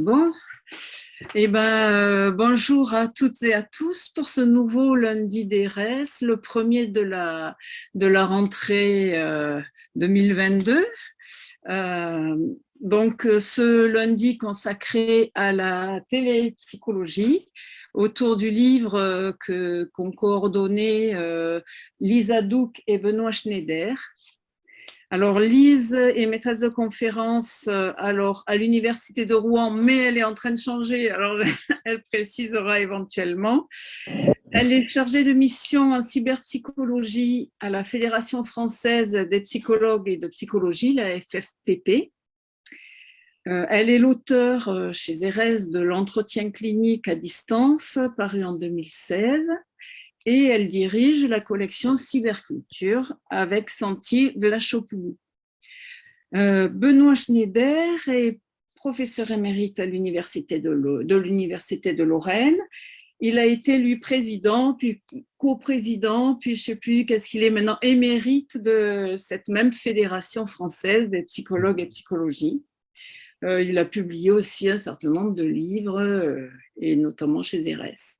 Bon, eh ben, euh, bonjour à toutes et à tous pour ce nouveau lundi d'ERES, le premier de la, rentrée 2022. Euh, euh, donc, ce lundi consacré à la télépsychologie, autour du livre qu'ont coordonné Lisa Douk et Benoît Schneider, alors, Lise est maîtresse de conférence euh, alors, à l'Université de Rouen, mais elle est en train de changer, alors elle précisera éventuellement. Elle est chargée de mission en cyberpsychologie à la Fédération française des psychologues et de psychologie, la FFPP. Euh, elle est l'auteur euh, chez Erez de l'entretien clinique à distance, paru en 2016 et elle dirige la collection Cyberculture avec Santi Vlachopoulou. Euh, Benoît Schneider est professeur émérite à l'Université de, de Lorraine. Il a été élu président, puis coprésident, puis je ne sais plus qu'est-ce qu'il est maintenant, émérite de cette même fédération française des psychologues et psychologie. Euh, il a publié aussi un certain nombre de livres, euh, et notamment chez Erès.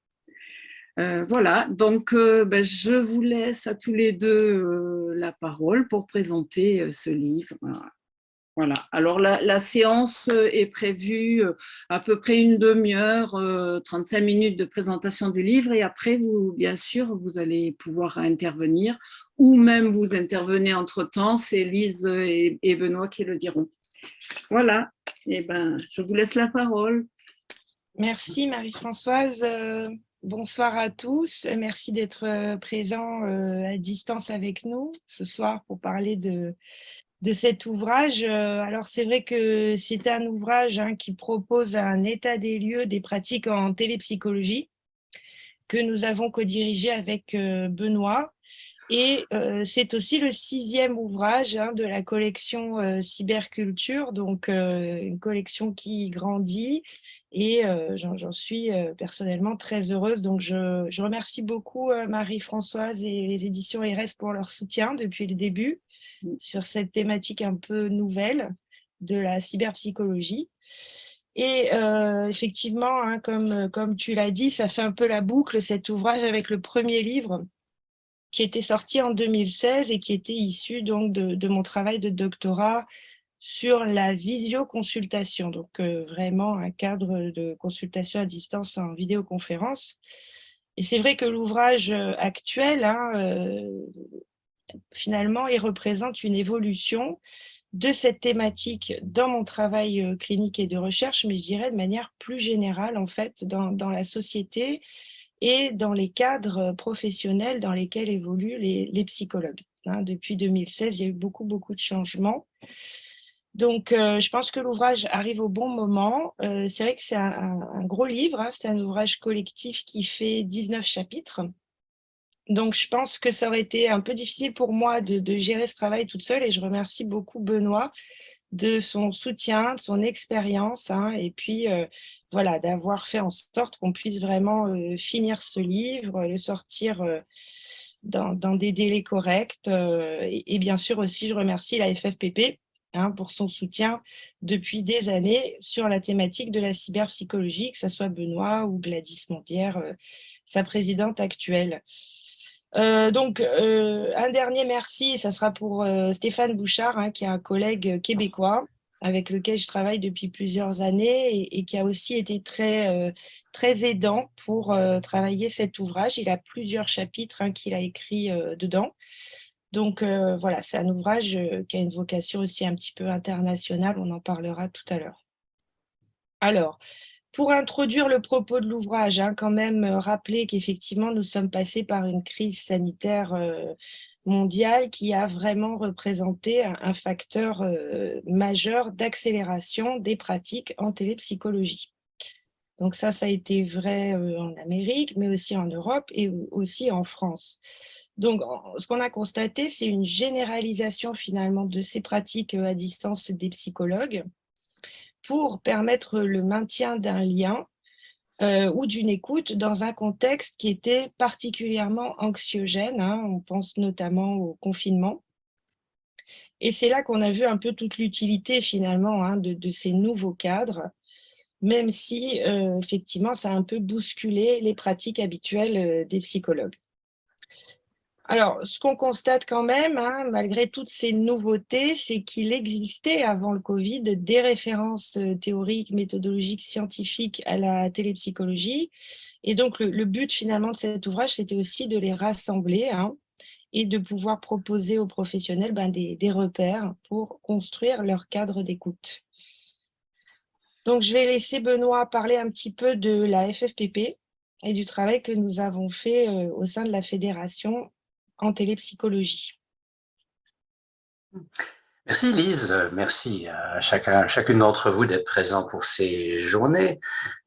Euh, voilà, donc euh, ben, je vous laisse à tous les deux euh, la parole pour présenter ce livre. Voilà, alors la, séance est prévue à peu près une demi-heure, 35 minutes de présentation du livre et après, vous, bien sûr, vous allez pouvoir intervenir ou même vous intervenez entre-temps, c'est Lise et, et, Benoît qui le diront. Voilà, et eh ben, je vous laisse la parole. Merci Marie-Françoise. Bonsoir à tous, merci d'être euh, présents euh, à distance avec nous ce soir pour parler de, cet ouvrage. Euh, alors c'est vrai que c'est un ouvrage hein, qui propose un état des lieux des pratiques en télépsychologie que nous avons co-dirigé avec Benoît. Et c'est aussi le sixième ouvrage hein, de la collection Cyberculture, donc une collection qui grandit et j'en suis personnellement très heureuse. Donc je, remercie beaucoup Marie-Françoise et les éditions RS pour leur soutien depuis le début sur cette thématique un peu nouvelle de la cyberpsychologie. Et effectivement, hein, comme, comme tu l'as dit, ça fait un peu la boucle, cet ouvrage avec le premier livre qui était sorti en 2016 et qui était issu donc de, mon travail de doctorat sur la visioconsultation, donc euh, vraiment un cadre de consultation à distance en vidéoconférence. Et c'est vrai que l'ouvrage euh, actuel, hein, euh, finalement, il représente une évolution de cette thématique dans mon travail clinique et de recherche, mais je dirais de manière plus générale, en fait, dans, dans la société et dans les cadres professionnels dans lesquels évoluent les, psychologues. Hein. depuis 2016, il y a eu beaucoup, beaucoup de changements. Donc, euh, je pense que l'ouvrage arrive au bon moment. Euh, c'est vrai que c'est un, gros livre, hein. c'est un ouvrage collectif qui fait 19 chapitres. Donc, je pense que ça aurait été un peu difficile pour moi de, gérer ce travail toute seule et je remercie beaucoup Benoît de son soutien, de son expérience, hein, et puis euh, voilà, d'avoir fait en sorte qu'on puisse vraiment euh, finir ce livre, le sortir euh, dans, des délais corrects. Et, bien sûr aussi, je remercie la FFPP hein, pour son soutien depuis des années sur la thématique de la cyberpsychologie, que ce soit Benoît ou Gladys Mondière, sa présidente actuelle. Euh, donc, euh, un dernier merci, ça sera pour euh, Stéphane Bouchard, hein, qui est un collègue québécois avec lequel je travaille depuis plusieurs années et, qui a aussi été très, très aidant pour travailler cet ouvrage. Il a plusieurs chapitres hein, qu'il a écrits dedans. Donc, voilà, c'est un ouvrage qui a une vocation aussi un petit peu internationale, on en parlera tout à l'heure. Alors, pour introduire le propos de l'ouvrage, hein, quand même euh, rappeler qu'effectivement, nous sommes passés par une crise sanitaire euh, mondiale qui a vraiment représenté un, facteur euh, majeur d'accélération des pratiques en télépsychologie. Donc ça, ça a été vrai en Amérique, mais aussi en Europe et aussi en France. Donc, ce qu'on a constaté, c'est une généralisation finalement de ces pratiques à distance des psychologues, pour permettre le maintien d'un lien euh, ou d'une écoute dans un contexte qui était particulièrement anxiogène. Hein. on pense notamment au confinement. Et c'est là qu'on a vu un peu toute l'utilité finalement hein, de, ces nouveaux cadres même si effectivement ça a un peu bousculé les pratiques habituelles des psychologues. Alors, ce qu'on constate quand même, hein, malgré toutes ces nouveautés, c'est qu'il existait avant le Covid des références euh, théoriques, méthodologiques, scientifiques à la télépsychologie. Et donc, le, but finalement de cet ouvrage, c'était aussi de les rassembler hein, et de pouvoir proposer aux professionnels ben, des, des repères pour construire leur cadre d'écoute. Donc, je vais laisser Benoît parler un petit peu de la FFPP et du travail que nous avons fait euh, au sein de la fédération en télépsychologie. Merci Lise, merci à chacun, chacune d'entre vous d'être présent pour ces journées.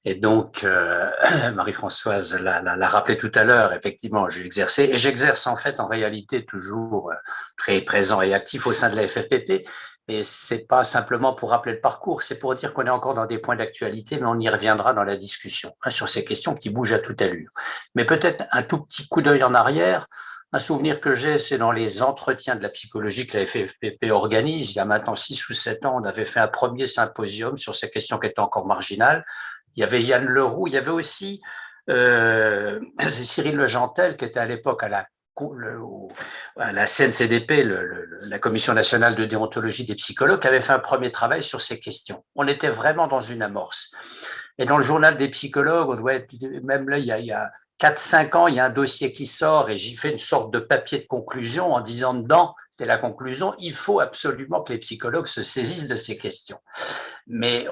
Et donc, euh, Marie-Françoise l'a rappelé tout à l'heure, effectivement, j'ai exercé, et j'exerce en fait en réalité toujours euh, très présent et actif au sein de la FFPP, et c'est pas simplement pour rappeler le parcours, c'est pour dire qu'on est encore dans des points d'actualité, mais on y reviendra dans la discussion, hein, sur ces questions qui bougent à toute allure. Mais peut-être un tout petit coup d'œil en arrière, un souvenir que j'ai, c'est dans les entretiens de la psychologie que la FFPP organise. Il y a maintenant six ou sept ans, on avait fait un premier symposium sur ces questions qui étaient encore marginales. Il y avait Yann Leroux, il y avait aussi euh, Cyril Legentel, qui était à l'époque à la, la CNCDP, la Commission nationale de déontologie des psychologues, qui avait fait un premier travail sur ces questions. On était vraiment dans une amorce. Et dans le journal des psychologues, on même là, il y a 4-5 ans, il y a un dossier qui sort et j'y fais une sorte de papier de conclusion en disant dedans, c'est la conclusion, il faut absolument que les psychologues se saisissent de ces questions. Mais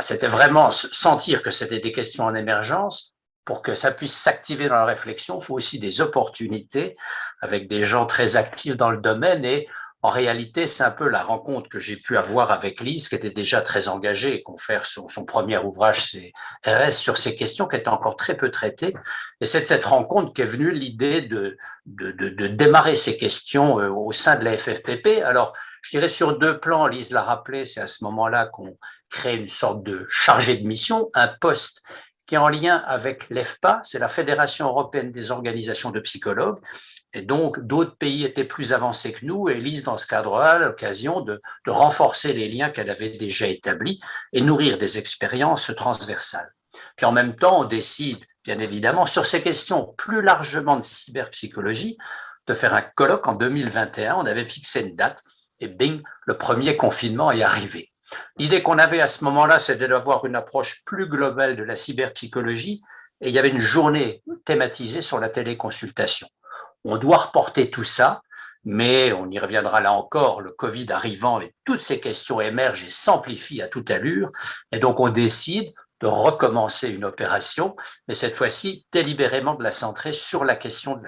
c'était vraiment sentir que c'était des questions en émergence. Pour que ça puisse s'activer dans la réflexion, il faut aussi des opportunités avec des gens très actifs dans le domaine et en réalité, c'est un peu la rencontre que j'ai pu avoir avec Lise, qui était déjà très engagée et confère son, son premier ouvrage, RS, sur ces questions qui étaient encore très peu traitées. Et c'est de cette rencontre qu'est venue l'idée de, de, démarrer ces questions euh, au sein de la FFPP. Alors, je dirais sur deux plans, Lise l'a rappelé, c'est à ce moment-là qu'on crée une sorte de chargé de mission, un poste qui est en lien avec l'EFPA, c'est la Fédération européenne des organisations de psychologues, et donc, d'autres pays étaient plus avancés que nous, et Lise, dans ce cadre-là, l'occasion de, de, renforcer les liens qu'elle avait déjà établis et nourrir des expériences transversales. Puis en même temps, on décide, bien évidemment, sur ces questions plus largement de cyberpsychologie, de faire un colloque en 2021. On avait fixé une date, et bing, le premier confinement est arrivé. L'idée qu'on avait à ce moment-là, c'était d'avoir une approche plus globale de la cyberpsychologie, et il y avait une journée thématisée sur la téléconsultation. On doit reporter tout ça, mais on y reviendra là encore, le Covid arrivant et toutes ces questions émergent et s'amplifient à toute allure. Et donc, on décide de recommencer une opération, mais cette fois-ci délibérément de la centrer sur la question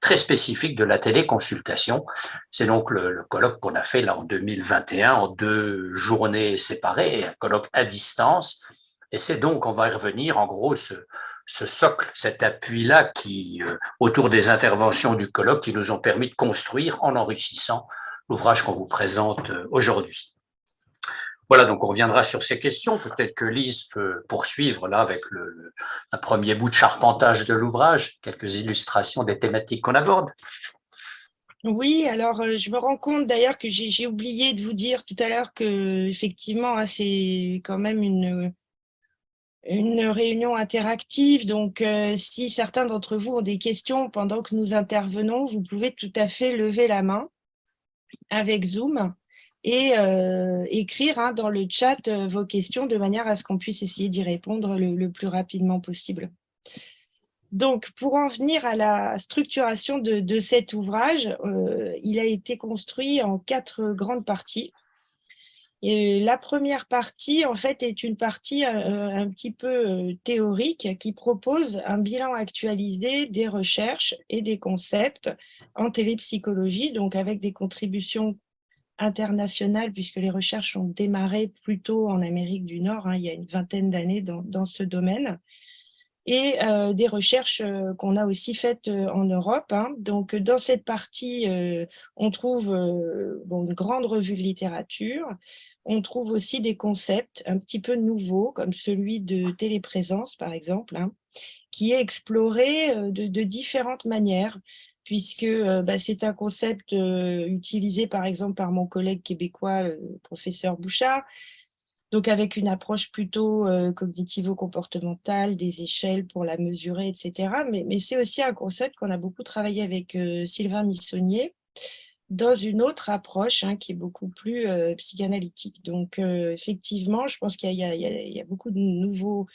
très spécifique de la téléconsultation. C'est donc le, colloque qu'on a fait là en 2021 en deux journées séparées, un colloque à distance. Et c'est donc, on va y revenir, en gros, ce socle, cet appui-là qui, euh, autour des interventions du colloque, qui nous ont permis de construire en enrichissant l'ouvrage qu'on vous présente euh, aujourd'hui. Voilà, donc on reviendra sur ces questions. Peut-être que Lise peut poursuivre là avec le, un premier bout de charpentage de l'ouvrage, quelques illustrations des thématiques qu'on aborde. Oui, alors euh, je me rends compte d'ailleurs que j'ai oublié de vous dire tout à l'heure que effectivement hein, c'est quand même une, une réunion interactive. Donc, euh, si certains d'entre vous ont des questions pendant que nous intervenons, vous pouvez tout à fait lever la main avec Zoom et euh, écrire hein, dans le chat euh, vos questions de manière à ce qu'on puisse essayer d'y répondre le, plus rapidement possible. Donc, pour en venir à la structuration de, de cet ouvrage, il a été construit en quatre grandes parties. Et la première partie, en fait, est une partie euh, un petit peu euh, théorique qui propose un bilan actualisé des recherches et des concepts en télépsychologie, donc avec des contributions internationales, puisque les recherches ont démarré plutôt en Amérique du Nord, hein, il y a une vingtaine d'années dans, ce domaine, et euh, des recherches euh, qu'on a aussi faites euh, en Europe. Hein. Donc, dans cette partie, euh, on trouve une grande revue de littérature, on trouve aussi des concepts un petit peu nouveaux, comme celui de téléprésence, par exemple, hein, qui est exploré euh, de, différentes manières, puisque euh, bah, c'est un concept euh, utilisé, par exemple, par mon collègue québécois, professeur Bouchard, donc avec une approche plutôt cognitivo-comportementale, des échelles pour la mesurer, etc. Mais, c'est aussi un concept qu'on a beaucoup travaillé avec Sylvain Missonnier, dans une autre approche hein, qui est beaucoup plus psychanalytique. Donc, effectivement, je pense qu'il y, a beaucoup de nouveaux,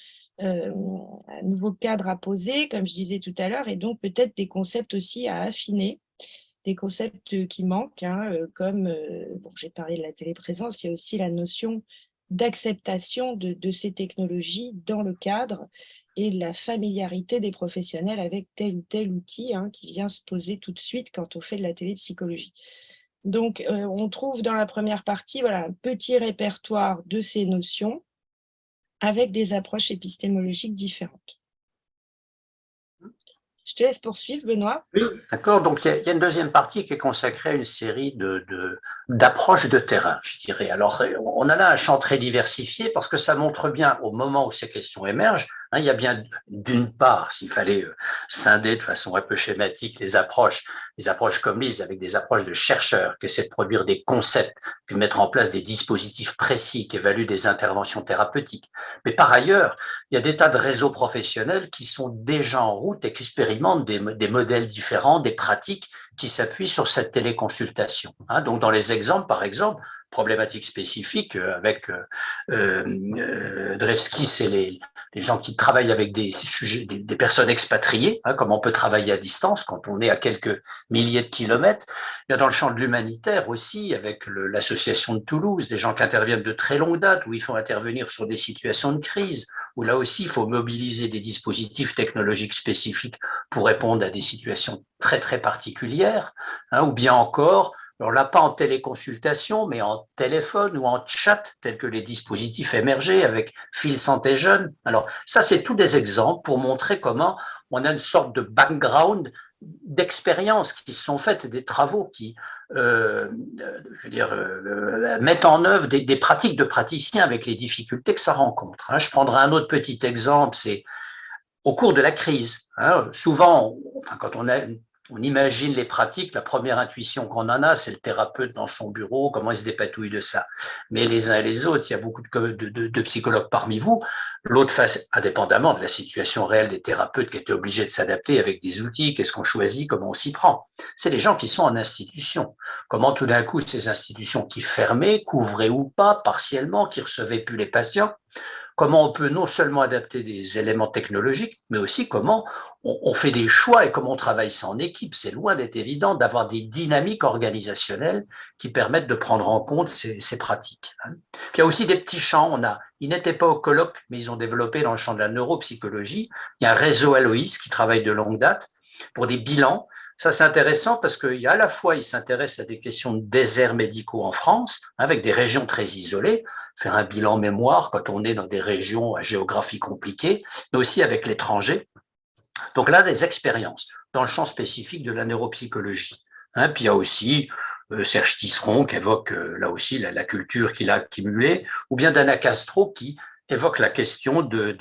nouveaux cadres à poser, comme je disais tout à l'heure, et donc peut-être des concepts aussi à affiner, des concepts qui manquent, hein, comme, bon, j'ai parlé de la téléprésence, il y a aussi la notion d'acceptation de, ces technologies dans le cadre et la familiarité des professionnels avec tel ou tel outil hein, qui vient se poser tout de suite quand on fait de la télépsychologie. Donc, euh, on trouve dans la première partie un petit répertoire de ces notions avec des approches épistémologiques différentes. Je te laisse poursuivre, Benoît. Oui, d'accord. Donc, il y, a une deuxième partie qui est consacrée à une série d'approches de, de, terrain, je dirais. Alors, on a là un champ très diversifié parce que ça montre bien, au moment où ces questions émergent, il y a bien, d'une part, s'il fallait euh, scinder de façon un peu schématique les approches, les approches comme lise avec des approches de chercheurs qui essaient de produire des concepts, puis mettre en place des dispositifs précis qui évaluent des interventions thérapeutiques. Mais par ailleurs, il y a des tas de réseaux professionnels qui sont déjà en route et qui expérimentent des, modèles différents, des pratiques qui s'appuient sur cette téléconsultation. Hein. Donc, dans les exemples, par exemple, problématiques spécifiques euh, avec euh, euh, Drevski, c'est les, les, gens qui travaillent avec des, personnes expatriées, hein, comme on peut travailler à distance quand on est à quelques milliers de kilomètres. Il y a dans le champ de l'humanitaire aussi, avec l'association de Toulouse, des gens qui interviennent de très longue date, où il faut intervenir sur des situations de crise, où là aussi il faut mobiliser des dispositifs technologiques spécifiques pour répondre à des situations très très particulières, hein, ou bien encore alors là, pas en téléconsultation, mais en téléphone ou en chat, tels que les dispositifs émergés avec Fil Santé Jeune. Alors ça, c'est tous des exemples pour montrer comment on a une sorte de background d'expériences qui sont faites, des travaux qui euh, je veux dire, euh, mettent en œuvre des, pratiques de praticiens avec les difficultés que ça rencontre. Hein. Je prendrai un autre petit exemple, c'est au cours de la crise. Hein. souvent, quand on a on imagine les pratiques, la première intuition qu'on en a, c'est le thérapeute dans son bureau, comment il se dépatouille de ça. Mais les uns et les autres, il y a beaucoup de, psychologues parmi vous. L'autre face, indépendamment de la situation réelle des thérapeutes qui étaient obligés de s'adapter avec des outils, qu'est-ce qu'on choisit, comment on s'y prend. C'est les gens qui sont en institution. Comment tout d'un coup, ces institutions qui fermaient, couvraient ou pas, partiellement, qui recevaient plus les patients, comment on peut non seulement adapter des éléments technologiques, mais aussi comment on, fait des choix et comment on travaille ça en équipe. C'est loin d'être évident d'avoir des dynamiques organisationnelles qui permettent de prendre en compte ces, pratiques. Hein. il y a aussi des petits champs. On a, ils n'étaient pas au colloque, mais ils ont développé dans le champ de la neuropsychologie. Il y a un réseau Aloïs qui travaille de longue date pour des bilans ça, c'est intéressant parce qu'il à la fois, il s'intéresse à des questions de déserts médicaux en France, avec des régions très isolées, faire un bilan mémoire quand on est dans des régions à géographie compliquée, mais aussi avec l'étranger. Donc là, des expériences dans le champ spécifique de la neuropsychologie. Hein, puis il y a aussi euh, Serge Tisseron qui évoque euh, là aussi la, culture qu'il a accumulée, ou bien Dana Castro qui évoque la question de,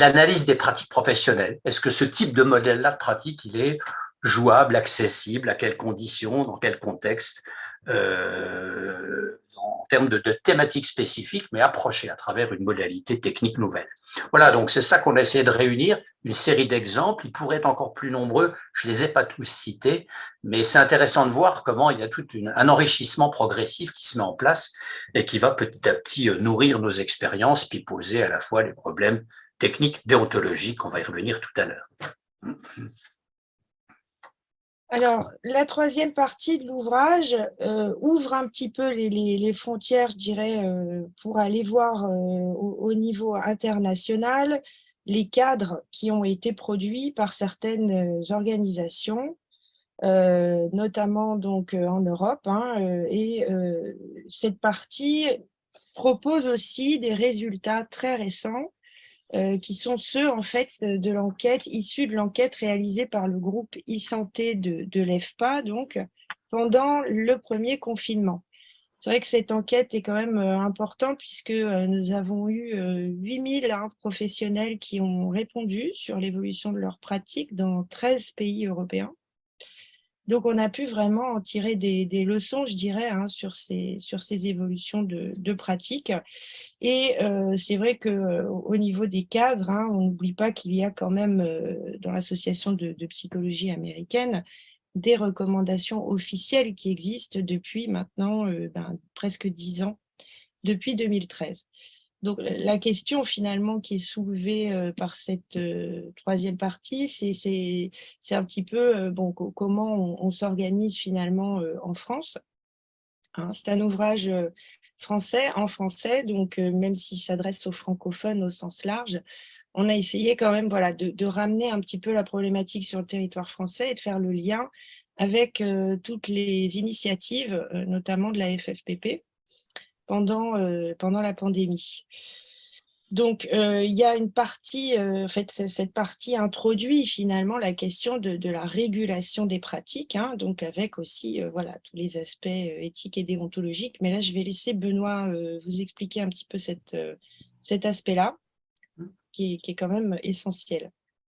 l'analyse des pratiques professionnelles. Est-ce que ce type de modèle-là de pratique, il est jouable, accessible, à quelles conditions, dans quel contexte euh, en termes de, thématiques spécifiques, mais approchées à travers une modalité technique nouvelle. Voilà, donc c'est ça qu'on a essayé de réunir, une série d'exemples. Ils pourraient être encore plus nombreux, je ne les ai pas tous cités, mais c'est intéressant de voir comment il y a tout un enrichissement progressif qui se met en place et qui va petit à petit euh, nourrir nos expériences, puis poser à la fois les problèmes techniques, déontologiques, on va y revenir tout à l'heure. Alors, la troisième partie de l'ouvrage euh, ouvre un petit peu les, frontières, je dirais, euh, pour aller voir euh, au, niveau international les cadres qui ont été produits par certaines organisations, notamment donc en Europe. Hein, et cette partie propose aussi des résultats très récents euh, qui sont ceux en fait de, l'enquête, issus de l'enquête réalisée par le groupe e-santé de, de l'EFPA, donc pendant le premier confinement. C'est vrai que cette enquête est quand même euh, importante puisque euh, nous avons eu 8000 hein, professionnels qui ont répondu sur l'évolution de leurs pratiques dans 13 pays européens. Donc, on a pu vraiment en tirer des, leçons, je dirais, hein, sur, ces, évolutions de, de pratique. Et euh, c'est vrai qu'au euh, niveau des cadres, hein, on n'oublie pas qu'il y a quand même, euh, dans l'association de, psychologie américaine, des recommandations officielles qui existent depuis maintenant ben, presque dix ans, depuis 2013. Donc, la question finalement qui est soulevée euh, par cette euh, troisième partie, c'est un petit peu euh, bon, comment on, s'organise finalement en France. Hein. c'est un ouvrage français, en français, donc même s'il s'adresse aux francophones au sens large, on a essayé quand même voilà, de, de, ramener un petit peu la problématique sur le territoire français et de faire le lien avec toutes les initiatives, notamment de la FFPP, pendant, euh, pendant la pandémie. Donc, euh, il y a une partie, euh, en fait, cette partie introduit finalement la question de, la régulation des pratiques, hein, donc avec aussi voilà, tous les aspects éthiques et déontologiques. Mais là, je vais laisser Benoît vous expliquer un petit peu cette, cet aspect-là, qui, est quand même essentiel.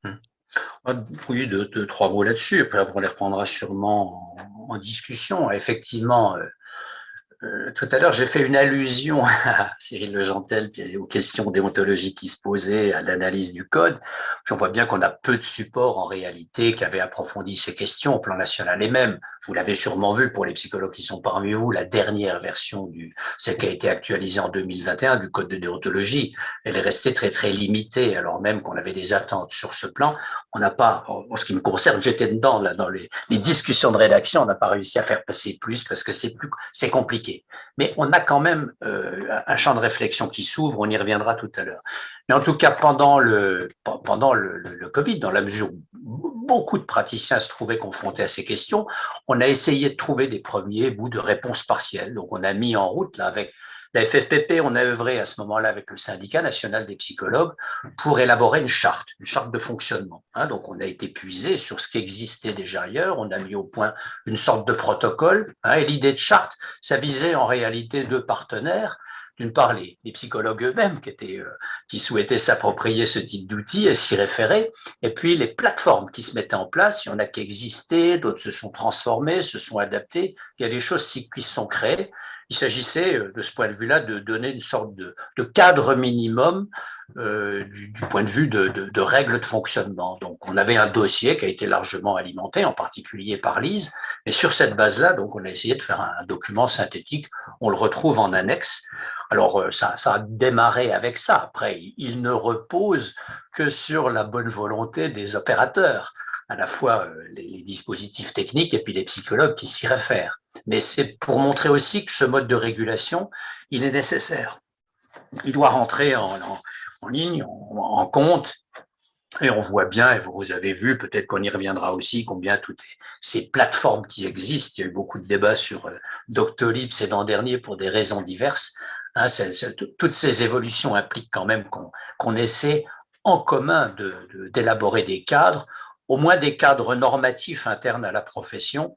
Mmh. Ah, oui, deux, deux, trois mots là-dessus, après on les reprendra sûrement en, en discussion. Effectivement, euh, tout à l'heure, j'ai fait une allusion à Cyril Legentel, puis aux questions déontologiques qui se posaient, à l'analyse du code. Puis on voit bien qu'on a peu de supports en réalité qui avaient approfondi ces questions au plan national. Et même, vous l'avez sûrement vu pour les psychologues qui sont parmi vous, la dernière version, du, celle qui a été actualisée en 2021 du code de déontologie, elle est restée très très limitée, alors même qu'on avait des attentes sur ce plan. On n'a pas, en ce qui me concerne, j'étais dedans dans les, les discussions de rédaction, on n'a pas réussi à faire passer plus parce que c'est plus, c'est compliqué mais on a quand même euh, un champ de réflexion qui s'ouvre, on y reviendra tout à l'heure. Mais en tout cas, pendant le, Covid, dans la mesure où beaucoup de praticiens se trouvaient confrontés à ces questions, on a essayé de trouver des premiers bouts de réponses partielles. Donc, on a mis en route, là, avec la FFPP, on a œuvré à ce moment-là avec le syndicat national des psychologues pour élaborer une charte, une charte de fonctionnement. Hein. donc, on a été puisé sur ce qui existait déjà ailleurs, on a mis au point une sorte de protocole. Hein. et l'idée de charte, ça visait en réalité deux partenaires. D'une part, les, psychologues eux-mêmes qui, euh, qui souhaitaient s'approprier ce type d'outils et s'y référer, et puis les plateformes qui se mettaient en place. Il y en a qui existaient, d'autres se sont transformées, se sont adaptées. Il y a des choses qui se sont créées. Il s'agissait, euh, de ce point de vue-là, de donner une sorte de, cadre minimum euh, du, point de vue de, règles de fonctionnement. Donc, on avait un dossier qui a été largement alimenté, en particulier par Lise, et sur cette base-là, donc, on a essayé de faire un document synthétique. On le retrouve en annexe. Alors, euh, ça, ça a démarré avec ça. Après, il ne repose que sur la bonne volonté des opérateurs à la fois les, dispositifs techniques et puis les psychologues qui s'y réfèrent mais c'est pour montrer aussi que ce mode de régulation, il est nécessaire. Il doit rentrer en, ligne, en, compte, et on voit bien, et vous avez vu, peut-être qu'on y reviendra aussi, combien toutes ces plateformes qui existent, il y a eu beaucoup de débats sur euh, Doctolib ces l'an dernier pour des raisons diverses, hein, toutes ces évolutions impliquent quand même qu'on essaie en commun d'élaborer des cadres, au moins des cadres normatifs internes à la profession,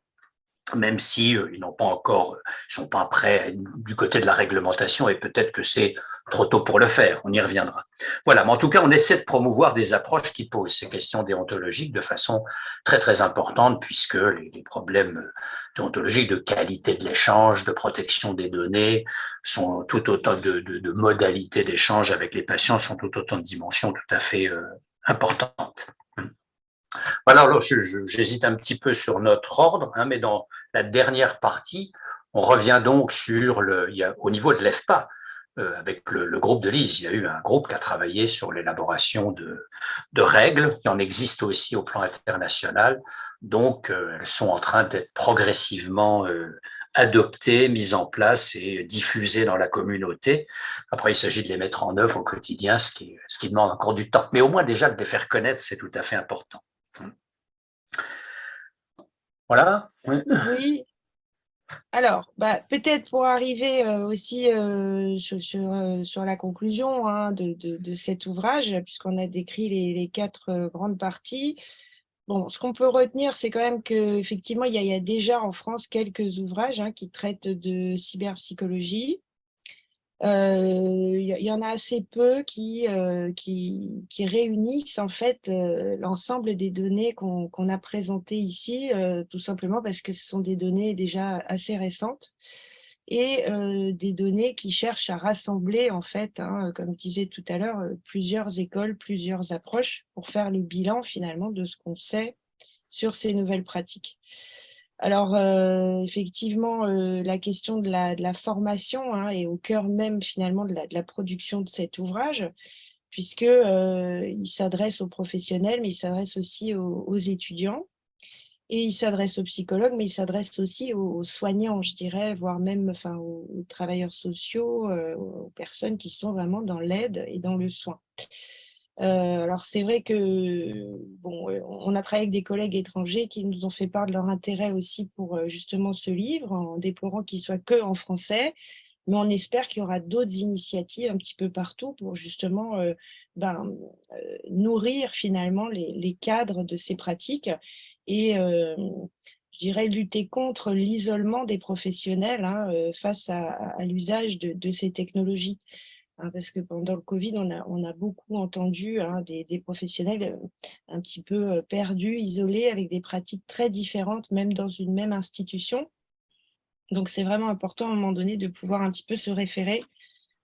même si euh, ils n'ont pas encore, ils sont pas prêts du côté de la réglementation et peut-être que c'est trop tôt pour le faire. On y reviendra. Voilà, mais en tout cas, on essaie de promouvoir des approches qui posent ces questions déontologiques de façon très très importante puisque les, problèmes déontologiques de qualité de l'échange, de protection des données, sont tout autant de, modalités d'échange avec les patients, sont tout autant de dimensions tout à fait euh, importantes. Voilà, alors j'hésite un petit peu sur notre ordre, hein, mais dans la dernière partie, on revient donc sur le, au niveau de l'EFPA, euh, avec le, groupe de Lise, il y a eu un groupe qui a travaillé sur l'élaboration de, règles, il en existe aussi au plan international, donc euh, elles sont en train d'être progressivement euh, adoptées, mises en place et diffusées dans la communauté. Après, il s'agit de les mettre en œuvre au quotidien, ce qui, ce qui demande encore du temps. Mais au moins déjà de les faire connaître, c'est tout à fait important. Voilà. Oui. Alors, bah, peut-être pour arriver euh, aussi euh, euh, sur, la conclusion hein, de, cet ouvrage, puisqu'on a décrit les, quatre grandes parties. Ce qu'on peut retenir, c'est quand même qu'effectivement, il, y, a déjà en France quelques ouvrages hein, qui traitent de cyberpsychologie. Il y, en a assez peu qui, qui, réunissent en fait l'ensemble des données qu'on a présentées ici, tout simplement parce que ce sont des données déjà assez récentes et des données qui cherchent à rassembler, en fait, hein, comme je disais tout à l'heure, plusieurs écoles, plusieurs approches pour faire le bilan finalement de ce qu'on sait sur ces nouvelles pratiques. Alors, effectivement, la question de la, formation hein, est au cœur même finalement de la, production de cet ouvrage, puisqu'il s'adresse aux professionnels, mais il s'adresse aussi aux étudiants. Et il s'adresse aux psychologues, mais il s'adresse aussi aux soignants, je dirais, voire même aux, travailleurs sociaux, euh, aux personnes qui sont vraiment dans l'aide et dans le soin. Euh, alors c'est vrai que bon, euh, on a travaillé avec des collègues étrangers qui nous ont fait part de leur intérêt aussi pour justement ce livre, en déplorant qu'il soit que en français, mais on espère qu'il y aura d'autres initiatives un petit peu partout pour justement ben, nourrir finalement les, les, cadres de ces pratiques et je dirais lutter contre l'isolement des professionnels hein, face à, l'usage de, ces technologies. Hein, parce que pendant le Covid, on a, a beaucoup entendu hein, des, professionnels un petit peu perdus, isolés, avec des pratiques très différentes, même dans une même institution. Donc, c'est vraiment important à un moment donné de pouvoir un petit peu se référer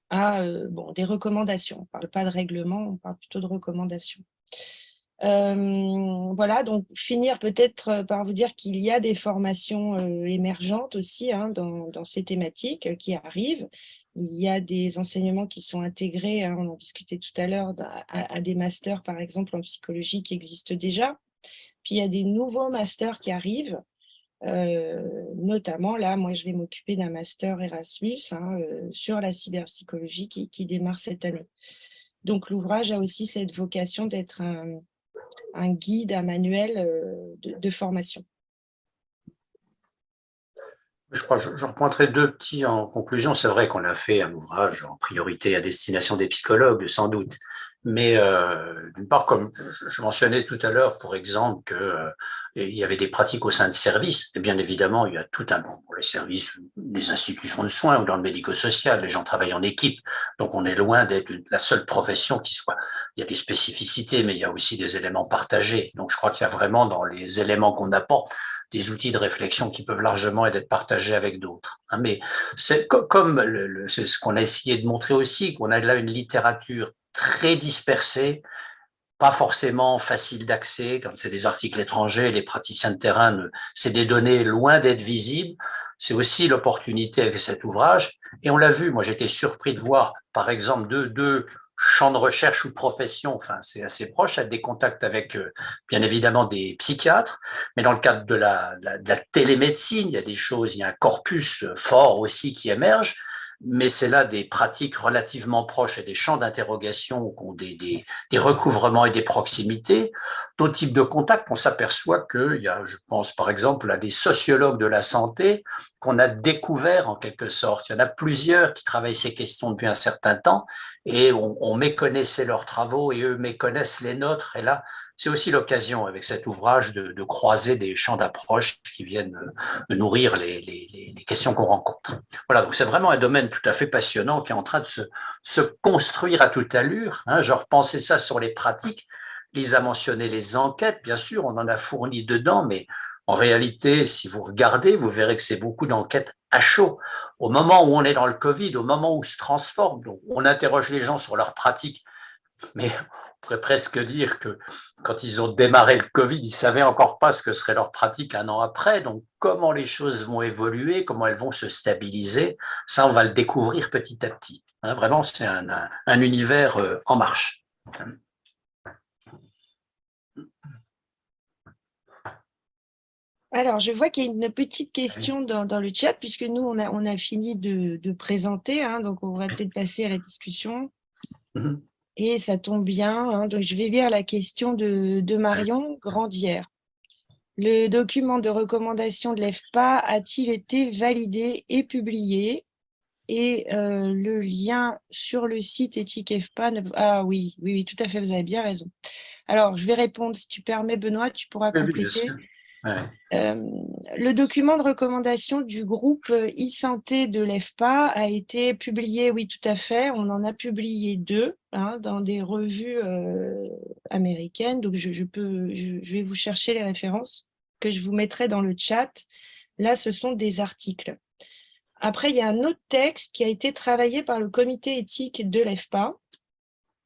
à bon, des recommandations. On ne parle pas de règlement, on parle plutôt de recommandations voilà, donc finir peut-être par vous dire qu'il y a des formations émergentes aussi hein, dans, ces thématiques qui arrivent. Il y a des enseignements qui sont intégrés, hein, on en discutait tout à l'heure, à, des masters par exemple en psychologie qui existent déjà. Puis il y a des nouveaux masters qui arrivent, notamment là, moi je vais m'occuper d'un master Erasmus hein, sur la cyberpsychologie qui, démarre cette année. Donc l'ouvrage a aussi cette vocation d'être un, un guide, un manuel euh, de, formation. Je crois, je, repointerai deux petits en conclusion. C'est vrai qu'on a fait un ouvrage en priorité à destination des psychologues, sans doute. Mais euh, d'une part, comme je mentionnais tout à l'heure, pour exemple, qu'il euh, y avait des pratiques au sein de services, et bien évidemment, il y a tout un pour les services des institutions de soins ou dans le médico-social, les gens travaillent en équipe, donc on est loin d'être la seule profession qui soit. Il y a des spécificités, mais il y a aussi des éléments partagés. Donc je crois qu'il y a vraiment dans les éléments qu'on apporte des outils de réflexion qui peuvent largement être partagés avec d'autres. Hein. Mais c'est comme c'est ce qu'on a essayé de montrer aussi, qu'on a là une littérature très dispersés, pas forcément facile d'accès, comme c'est des articles étrangers, les praticiens de terrain, c'est des données loin d'être visibles. C'est aussi l'opportunité avec cet ouvrage. Et on l'a vu, moi j'étais surpris de voir, par exemple, deux, champs de recherche ou de profession, enfin c'est assez proche, à des contacts avec euh, bien évidemment des psychiatres, mais dans le cadre de la, de la télémédecine, il y a des choses, il y a un corpus fort aussi qui émerge, mais c'est là des pratiques relativement proches et des champs d'interrogation ont des, des, recouvrements et des proximités. D'autres types de contacts, on s'aperçoit qu'il y a, je pense par exemple à des sociologues de la santé qu'on a découvert en quelque sorte. Il y en a plusieurs qui travaillent ces questions depuis un certain temps et on, on méconnaissait leurs travaux et eux méconnaissent les nôtres. Et là, c'est aussi l'occasion avec cet ouvrage de, croiser des champs d'approche qui viennent euh, nourrir les, questions qu'on rencontre. Voilà, donc c'est vraiment un domaine tout à fait passionnant qui est en train de se, construire à toute allure. Hein. Je repensais ça sur les pratiques. Lisa a mentionné les enquêtes, bien sûr, on en a fourni dedans, mais en réalité, si vous regardez, vous verrez que c'est beaucoup d'enquêtes à chaud. Au moment où on est dans le Covid, au moment où se transforme, on interroge les gens sur leurs pratiques, mais pourrait presque dire que quand ils ont démarré le Covid, ils ne savaient encore pas ce que serait leur pratique un an après. Donc, comment les choses vont évoluer, comment elles vont se stabiliser, ça, on va le découvrir petit à petit. Hein, vraiment, c'est un, un, univers euh, en marche. Alors, je vois qu'il y a une petite question dans, le chat, puisque nous, on a, on a fini de, présenter, hein, donc on va peut-être passer à la discussion. Mhm. Et ça tombe bien, hein, donc je vais lire la question de, Marion Grandière. Le document de recommandation de l'EFPA a-t-il été validé et publié? Et euh, le lien sur le site éthique EFPA… Ah oui, oui, oui, tout à fait, vous avez bien raison. Alors, je vais répondre, si tu permets, Benoît, tu pourras compléter. Le document de recommandation du groupe e-santé de l'EFPA a été publié, oui, tout à fait. On en a publié deux hein, dans des revues américaines. Donc, je, peux, je, vais vous chercher les références que je vous mettrai dans le chat. Là, ce sont des articles. Après, il y a un autre texte qui a été travaillé par le comité éthique de l'EFPA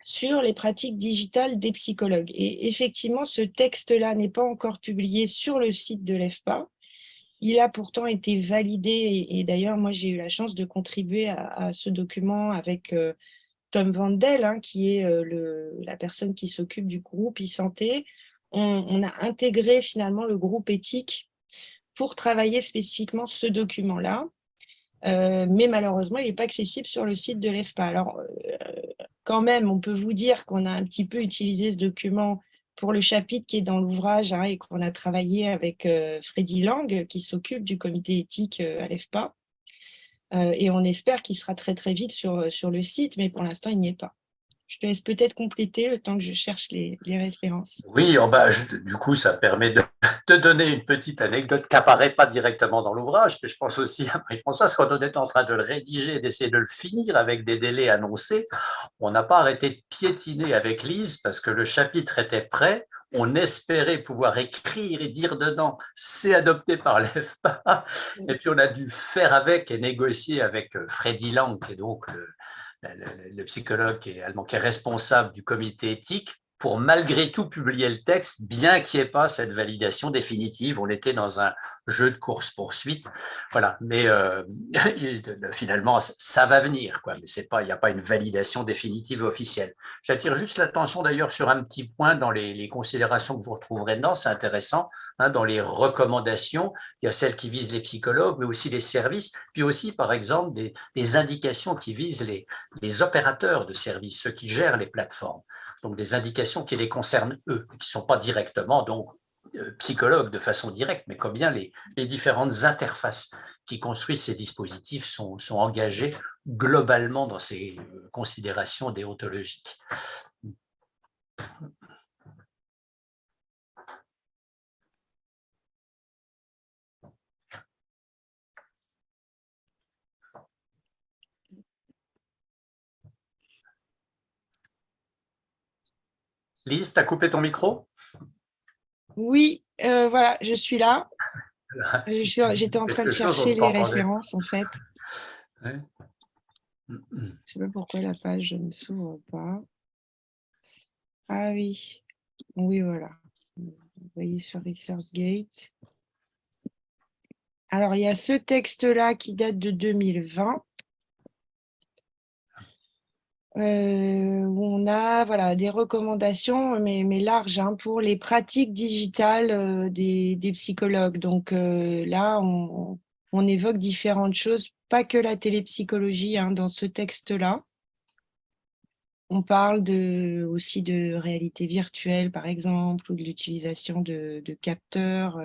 sur les pratiques digitales des psychologues. Et effectivement, ce texte-là n'est pas encore publié sur le site de l'EFPA. Il a pourtant été validé, et, d'ailleurs, moi, j'ai eu la chance de contribuer à, ce document avec euh, Tom Vandel, hein, qui est euh, la personne qui s'occupe du groupe e-santé. On, a intégré finalement le groupe éthique pour travailler spécifiquement ce document-là. Euh, mais malheureusement, il n'est pas accessible sur le site de l'EFPA. Alors, quand même, on peut vous dire qu'on a un petit peu utilisé ce document pour le chapitre qui est dans l'ouvrage hein, et qu'on a travaillé avec euh, Freddy Lang, qui s'occupe du comité éthique euh, à l'EFPA. Euh, et on espère qu'il sera très très vite sur, sur le site, mais pour l'instant, il n'y est pas je te laisse peut-être compléter le temps que je cherche les, références. Oui, oh bah, du coup, ça permet de, donner une petite anecdote qui n'apparaît pas directement dans l'ouvrage, mais je pense aussi à Marie-Françoise, quand on était en train de le rédiger, d'essayer de le finir avec des délais annoncés, on n'a pas arrêté de piétiner avec Lise parce que le chapitre était prêt, on espérait pouvoir écrire et dire dedans « c'est adopté par l'EFPA », et puis on a dû faire avec et négocier avec euh, Freddy Lang, qui est donc le, le, psychologue est allemand, qui est responsable du comité éthique, pour malgré tout publier le texte, bien qu'il n'y ait pas cette validation définitive. On était dans un jeu de course-poursuite. Voilà, mais euh, finalement, ça va venir, quoi. mais il n'y a pas une validation définitive officielle. J'attire juste l'attention d'ailleurs sur un petit point dans les, considérations que vous retrouverez dedans, c'est intéressant, hein, dans les recommandations, il y a celles qui visent les psychologues, mais aussi les services, puis aussi, par exemple, des, indications qui visent les, opérateurs de services, ceux qui gèrent les plateformes donc des indications qui les concernent eux, qui ne sont pas directement donc euh, psychologues de façon directe, mais combien les, les différentes interfaces qui construisent ces dispositifs sont, sont engagées globalement dans ces euh, considérations déontologiques. Lise, tu as coupé ton micro? Oui, euh, voilà, je suis là. J'étais en train de chercher les références, en fait. Je ne sais pas pourquoi la page ne s'ouvre pas. Ah oui, oui, voilà. Vous voyez sur ResearchGate. Alors, il y a ce texte-là qui date de 2020. Euh, où on a voilà, des recommandations, mais, mais larges, hein, pour les pratiques digitales euh, des, psychologues. Donc euh, là, on, évoque différentes choses, pas que la télépsychologie hein, dans ce texte-là. On parle aussi de réalité virtuelle, par exemple, ou de l'utilisation de, de, capteurs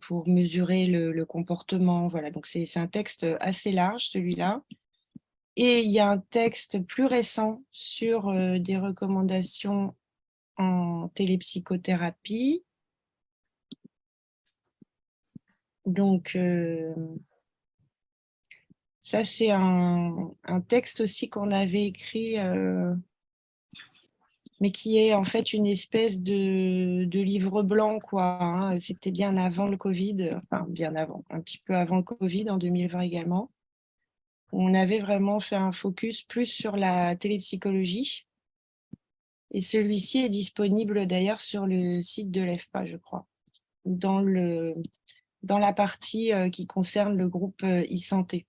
pour mesurer le, le comportement. Voilà, donc c'est un texte assez large, celui-là. Et il y a un texte plus récent sur euh, des recommandations en télépsychothérapie. Donc, euh, ça, c'est un, texte aussi qu'on avait écrit, euh, mais qui est en fait une espèce de, livre blanc. quoi. Hein. C'était bien avant le Covid, enfin bien avant, un petit peu avant le Covid, en 2020 également on avait vraiment fait un focus plus sur la télépsychologie. Et celui-ci est disponible d'ailleurs sur le site de l'EFPA, je crois, dans, la partie euh, qui concerne le groupe euh, e-santé.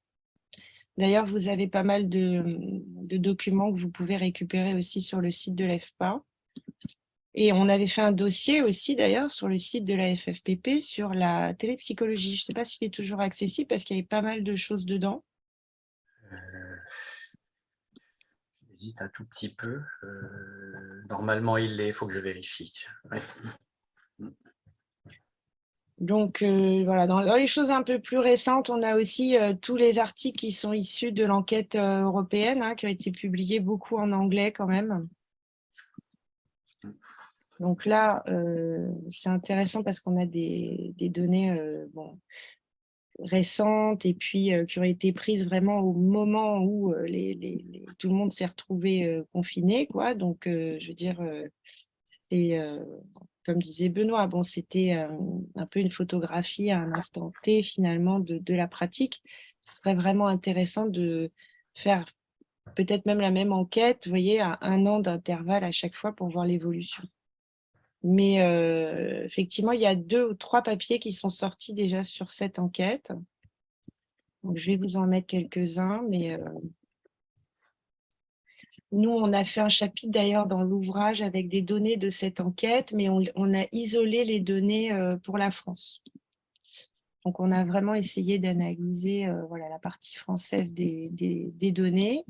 D'ailleurs, vous avez pas mal de, documents que vous pouvez récupérer aussi sur le site de l'EFPA. Et on avait fait un dossier aussi d'ailleurs sur le site de la FFPP sur la télépsychologie. Je ne sais pas s'il est toujours accessible parce qu'il y avait pas mal de choses dedans. Un tout petit peu. Euh, normalement, il l'est, il faut que je vérifie. Donc, euh, voilà, dans, les choses un peu plus récentes, on a aussi tous les articles qui sont issus de l'enquête européenne, hein, qui ont été publiés beaucoup en anglais quand même. Donc là, c'est intéressant parce qu'on a des, données bon, récentes et puis qui ont été prises vraiment au moment où les, tout le monde s'est retrouvé confiné. Quoi. Donc, je veux dire, c'est comme disait Benoît, bon, c'était un peu une photographie à un instant T finalement de, la pratique. Ce serait vraiment intéressant de faire peut-être même la même enquête, voyez, à un an d'intervalle à chaque fois pour voir l'évolution. Mais euh, effectivement, il y a deux ou trois papiers qui sont sortis déjà sur cette enquête. Donc, je vais vous en mettre quelques-uns, mais euh, nous, on a fait un chapitre d'ailleurs dans l'ouvrage avec des données de cette enquête, mais on, a isolé les données euh, pour la France. Donc, on a vraiment essayé d'analyser voilà, la partie française des, des données.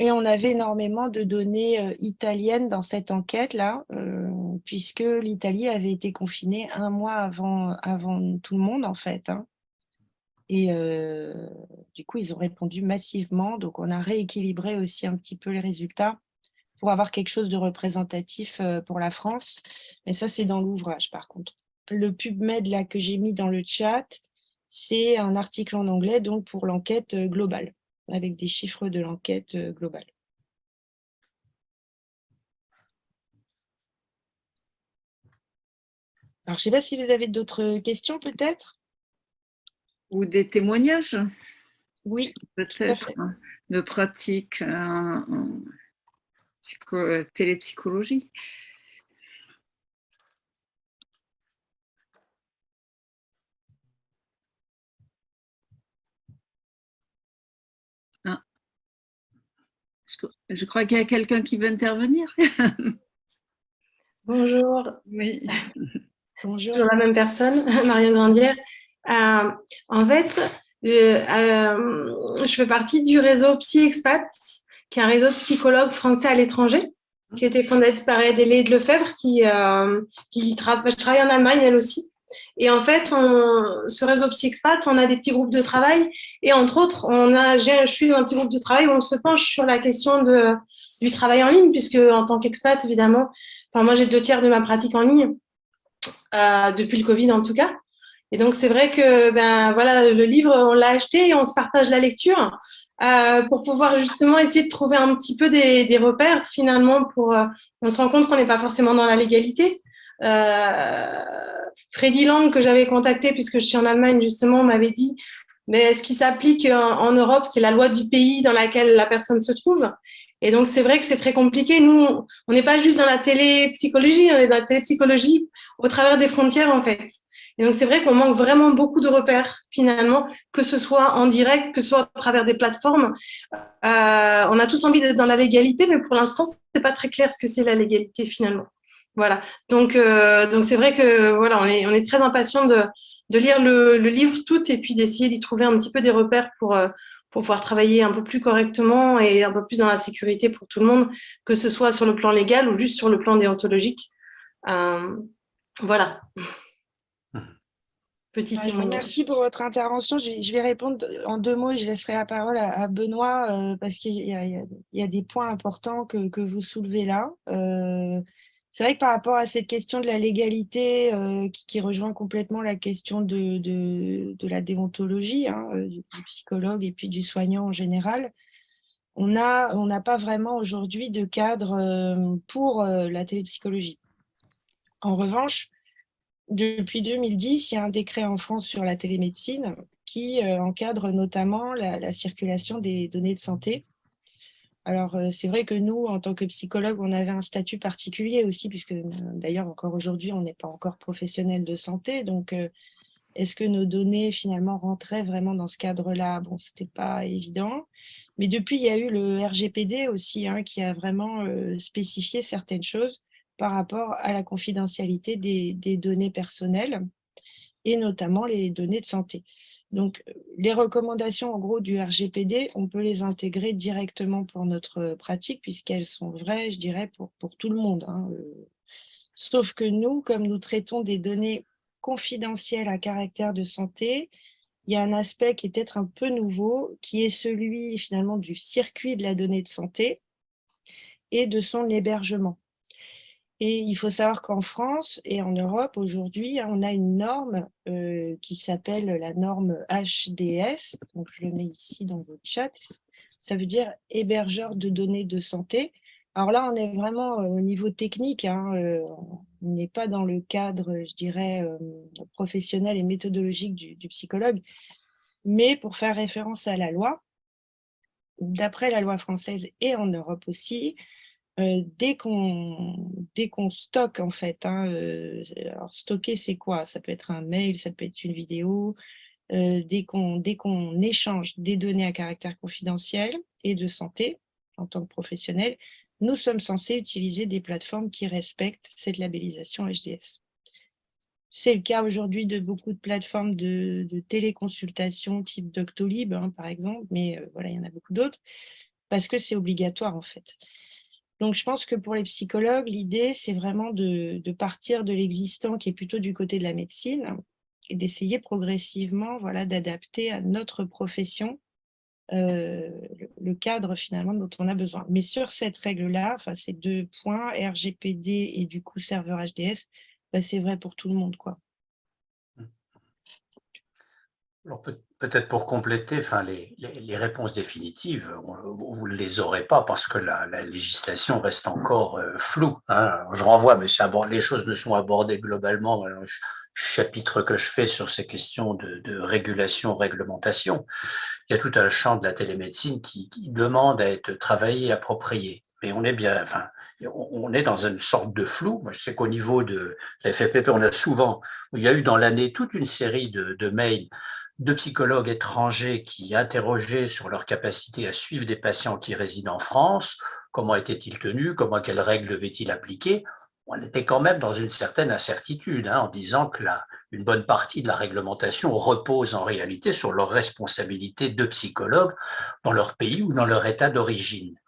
Et on avait énormément de données euh, italiennes dans cette enquête-là, euh, puisque l'Italie avait été confinée un mois avant, avant tout le monde, en fait. Hein. Et euh, du coup, ils ont répondu massivement. Donc, on a rééquilibré aussi un petit peu les résultats pour avoir quelque chose de représentatif pour la France. Mais ça, c'est dans l'ouvrage, par contre. Le PubMed là, que j'ai mis dans le chat, c'est un article en anglais donc pour l'enquête globale avec des chiffres de l'enquête euh, globale. Alors, je ne sais pas si vous avez d'autres questions peut-être? Ou des témoignages? Oui, peut-être, hein, de pratique en, télépsychologie. Je crois qu'il y a quelqu'un qui veut intervenir. Bonjour. Oui. Bonjour. la même personne, Marion Grandière. Euh, en fait, euh, je fais partie du réseau Psy-Expat, qui est un réseau de psychologues français à l'étranger, qui a été fondé par de Lefebvre, qui, euh, qui travaille en Allemagne, elle aussi. Et en fait, ce réseau PsyExpat, on a des petits groupes de travail. Et entre autres, on a, je suis dans un petit groupe de travail où on se penche sur la question du travail en ligne, puisque en tant qu'expat, évidemment, enfin, moi, j'ai deux tiers de ma pratique en ligne, euh, depuis le Covid en tout cas. Et donc, c'est vrai que ben, voilà, le livre, on l'a acheté et on se partage la lecture euh, pour pouvoir justement essayer de trouver un petit peu des, des repères finalement. Pour, euh, on se rend compte qu'on n'est pas forcément dans la légalité. Euh, Freddy Lang, que j'avais contacté puisque je suis en Allemagne, justement, m'avait dit mais ce qui s'applique en, Europe, c'est la loi du pays dans laquelle la personne se trouve. Et donc, c'est vrai que c'est très compliqué. Nous, on n'est pas juste dans la télépsychologie, on est dans la télépsychologie au travers des frontières, en fait. Et donc, c'est vrai qu'on manque vraiment beaucoup de repères, finalement, que ce soit en direct, que ce soit à travers des plateformes. Euh, on a tous envie d'être dans la légalité, mais pour l'instant, c'est pas très clair ce que c'est la légalité, finalement. Voilà. Donc, euh, donc c'est vrai que voilà, on est, on est très impatient de, de lire le, le, livre tout et puis d'essayer d'y trouver un petit peu des repères pour, euh, pour pouvoir travailler un peu plus correctement et un peu plus dans la sécurité pour tout le monde, que ce soit sur le plan légal ou juste sur le plan déontologique. Euh, voilà. Petit Merci pour votre intervention. Je, vais répondre en deux mots. Je laisserai la parole à, Benoît parce qu'il y, y, a des points importants que, que vous soulevez là. C'est vrai que par rapport à cette question de la légalité, euh, qui, rejoint complètement la question de, la déontologie, hein, euh, du, psychologue et puis du soignant en général, on n'a pas vraiment aujourd'hui de cadre euh, pour la télépsychologie. En revanche, depuis 2010, il y a un décret en France sur la télémédecine qui encadre notamment la circulation des données de santé alors, euh, c'est vrai que nous, en tant que psychologue, on avait un statut particulier aussi, puisque euh, d'ailleurs, encore aujourd'hui, on n'est pas encore professionnel de santé. Donc, euh, est-ce que nos données, finalement, rentraient vraiment dans ce cadre-là? Bon, ce n'était pas évident. Mais depuis, il y a eu le RGPD aussi, hein, qui a vraiment spécifié certaines choses par rapport à la confidentialité des données personnelles, et notamment les données de santé. Donc, les recommandations en gros du RGPD, on peut les intégrer directement pour notre pratique puisqu'elles sont vraies, je dirais, pour, pour tout le monde. Hein, euh. Sauf que nous, comme nous traitons des données confidentielles à caractère de santé, il y a un aspect qui est peut-être un peu nouveau, qui est celui finalement du circuit de la donnée de santé et de son hébergement. Et il faut savoir qu'en France et en Europe, aujourd'hui, on a une norme euh, qui s'appelle la norme HDS. Donc, je le mets ici dans votre chat. Ça veut dire hébergeur de données de santé. Alors là, on est vraiment euh, au niveau technique. Hein, euh, on n'est pas dans le cadre, je dirais, professionnel et méthodologique du psychologue. Mais pour faire référence à la loi, d'après la loi française et en Europe aussi, euh, dès qu'on stocke en fait, hein, euh, alors stocker c'est quoi? Ça peut être un mail, ça peut être une vidéo, euh, dès qu'on échange des données à caractère confidentiel et de santé en tant que professionnel, nous sommes censés utiliser des plateformes qui respectent cette labellisation HDS. C'est le cas aujourd'hui de beaucoup de plateformes de, téléconsultation type Doctolib, hein, par exemple, mais voilà, il y en a beaucoup d'autres, parce que c'est obligatoire en fait. Donc, je pense que pour les psychologues, l'idée, c'est vraiment de, partir de l'existant qui est plutôt du côté de la médecine et d'essayer progressivement voilà, d'adapter à notre profession euh, le cadre finalement dont on a besoin. Mais sur cette règle-là, enfin, ces deux points, RGPD et du coup serveur HDS, bah, c'est vrai pour tout le monde. quoi. Alors peut-être pour compléter, enfin, les, réponses définitives, vous ne les aurez pas parce que la, législation reste encore euh, floue. Hein. Je renvoie, mais les choses ne sont abordées globalement. le chapitre que je fais sur ces questions de, régulation, réglementation, il y a tout un champ de la télémédecine qui, qui demande à être travaillé, approprié. Mais on est bien, enfin, on est dans une sorte de flou. Moi, je sais qu'au niveau de la FFPP, on a souvent, il y a eu dans l'année toute une série de mails de psychologues étrangers qui interrogeaient sur leur capacité à suivre des patients qui résident en France, comment étaient-ils tenus, comment, quelles règles devaient-ils appliquer? On était quand même dans une certaine incertitude hein, en disant que la, une bonne partie de la réglementation repose en réalité sur leur responsabilité de psychologues dans leur pays ou dans leur état d'origine.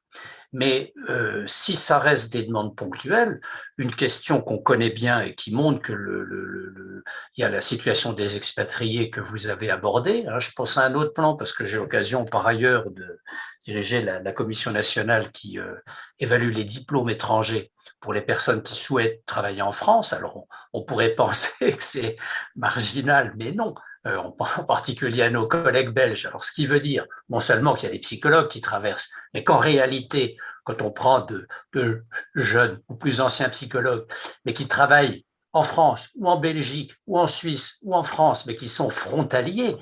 Mais euh, si ça reste des demandes ponctuelles, une question qu'on connaît bien et qui montre que le, il y a la situation des expatriés que vous avez abordée. Hein, je pense à un autre plan parce que j'ai l'occasion par ailleurs de diriger la, commission nationale qui euh, évalue les diplômes étrangers pour les personnes qui souhaitent travailler en France. Alors on pourrait penser que c'est marginal, mais non. Euh, en particulier à nos collègues belges. Alors, ce qui veut dire non seulement qu'il y a des psychologues qui traversent, mais qu'en réalité, quand on prend de, de, jeunes ou plus anciens psychologues, mais qui travaillent en France ou en Belgique ou en Suisse ou en France, mais qui sont frontaliers,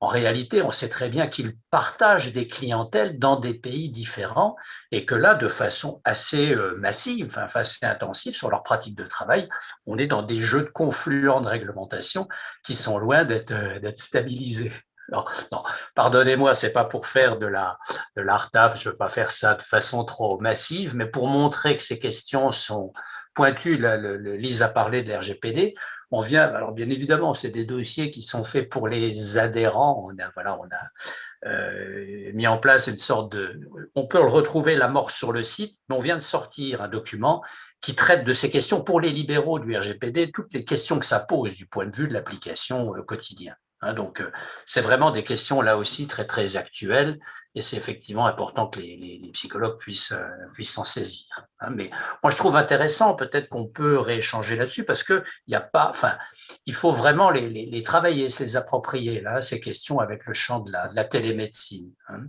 en réalité, on sait très bien qu'ils partagent des clientèles dans des pays différents et que là, de façon assez euh, massive, enfin assez intensive sur leur pratique de travail, on est dans des jeux de confluents de réglementation qui sont loin d'être euh, stabilisés. Non, non pardonnez-moi, c'est pas pour faire de la, de l'art-up, je veux pas faire ça de façon trop massive, mais pour montrer que ces questions sont, pointu, le, Lise a parlé de l'RGPD, on vient, alors bien évidemment, c'est des dossiers qui sont faits pour les adhérents, on a, voilà, on a euh, mis en place une sorte de, on peut le retrouver la mort sur le site, mais on vient de sortir un document qui traite de ces questions pour les libéraux du RGPD, toutes les questions que ça pose du point de vue de l'application euh, quotidien. Hein. donc, euh, c'est vraiment des questions là aussi très très actuelles et c'est effectivement important que les, psychologues puissent euh, puissent s'en saisir. Hein. mais moi, je trouve intéressant, peut-être qu'on peut rééchanger là-dessus, parce que il a pas, enfin, il faut vraiment les, travailler, ces approprier là, ces questions avec le champ de la, télémédecine. Hein.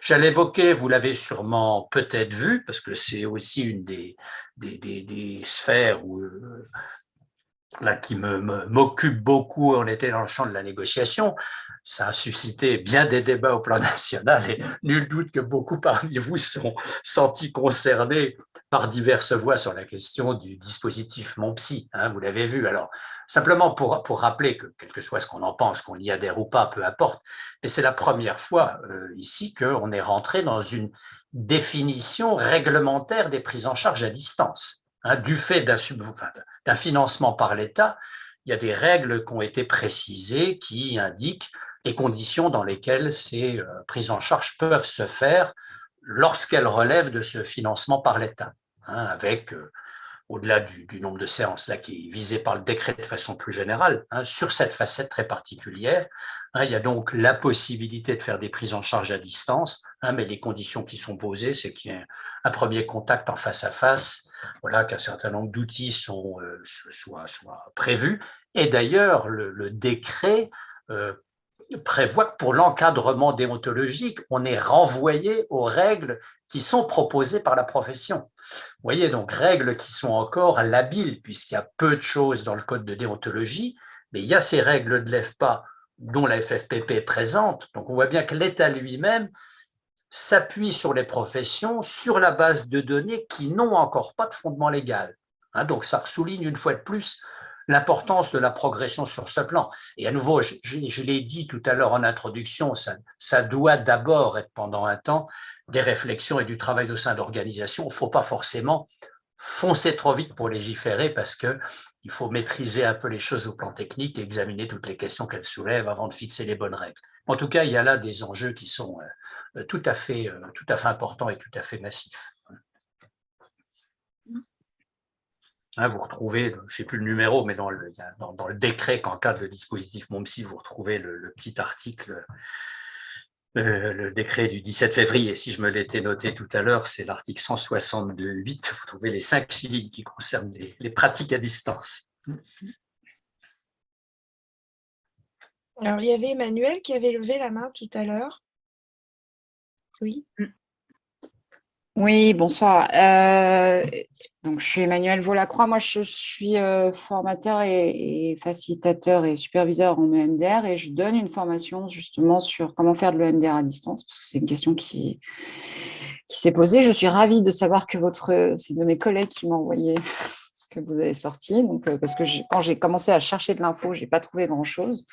J'allais évoquer, vous l'avez sûrement peut-être vu, parce que c'est aussi une des, des, sphères où, euh, là, qui m'occupe beaucoup, on était dans le champ de la négociation, ça a suscité bien des débats au plan national et nul doute que beaucoup parmi vous sont sentis concernés par diverses voix sur la question du dispositif Mon Psy, hein, vous l'avez vu. Alors, simplement pour, pour rappeler que, quel que soit ce qu'on en pense, qu'on y adhère ou pas, peu importe, mais c'est la première fois euh, ici qu'on est rentré dans une définition réglementaire des prises en charge à distance. Hein, du fait d'un financement par l'État, il y a des règles qui ont été précisées qui indiquent les conditions dans lesquelles ces euh, prises en charge peuvent se faire lorsqu'elles relèvent de ce financement par l'État, hein, avec euh, au-delà du, nombre de séances là, qui est visé par le décret de façon plus générale, hein, sur cette facette très particulière. Hein, il y a donc la possibilité de faire des prises en charge à distance, mais les conditions qui sont posées, c'est qu'il y ait un premier contact en face à face, voilà, qu'un certain nombre d'outils euh, soient, prévus. Et d'ailleurs, le, décret euh, prévoit que pour l'encadrement déontologique, on est renvoyé aux règles qui sont proposées par la profession. Vous voyez, donc règles qui sont encore labiles, puisqu'il y a peu de choses dans le code de déontologie, mais il y a ces règles de l'EFPA dont la FFPP est présente. Donc on voit bien que l'État lui-même s'appuie sur les professions sur la base de données qui n'ont encore pas de fondement légal. Hein, donc ça souligne une fois de plus l'importance de la progression sur ce plan. Et à nouveau, je, l'ai dit tout à l'heure en introduction, ça, doit d'abord être pendant un temps des réflexions et du travail au sein d'organisations. Il ne faut pas forcément foncer trop vite pour légiférer parce qu'il faut maîtriser un peu les choses au plan technique et examiner toutes les questions qu'elles soulèvent avant de fixer les bonnes règles. En tout cas, il y a là des enjeux qui sont euh, fait, euh, tout à fait importants et tout à fait massifs. Hein, vous retrouvez, je ne sais plus le numéro, mais dans le, dans, le décret qu'encadre le dispositif MOMSI, vous retrouvez le, petit article, euh, le décret du 17 février. Si je me l'étais noté tout à l'heure, c'est l'article 162.8. Vous trouvez les cinq lignes qui concernent les, pratiques à distance. Alors, il y avait Emmanuel qui avait levé la main tout à l'heure. Oui. Oui, bonsoir. Euh, donc, je suis Emmanuel Volacroix. Moi, je suis euh, formateur et, facilitateur et superviseur en EMDR et je donne une formation justement sur comment faire de l'EMDR à distance parce que c'est une question qui, s'est posée. Je suis ravie de savoir que votre, c'est de mes collègues qui m'ont envoyé ce que vous avez sorti. Donc, euh, parce que quand j'ai commencé à chercher de l'info, je n'ai pas trouvé grand-chose.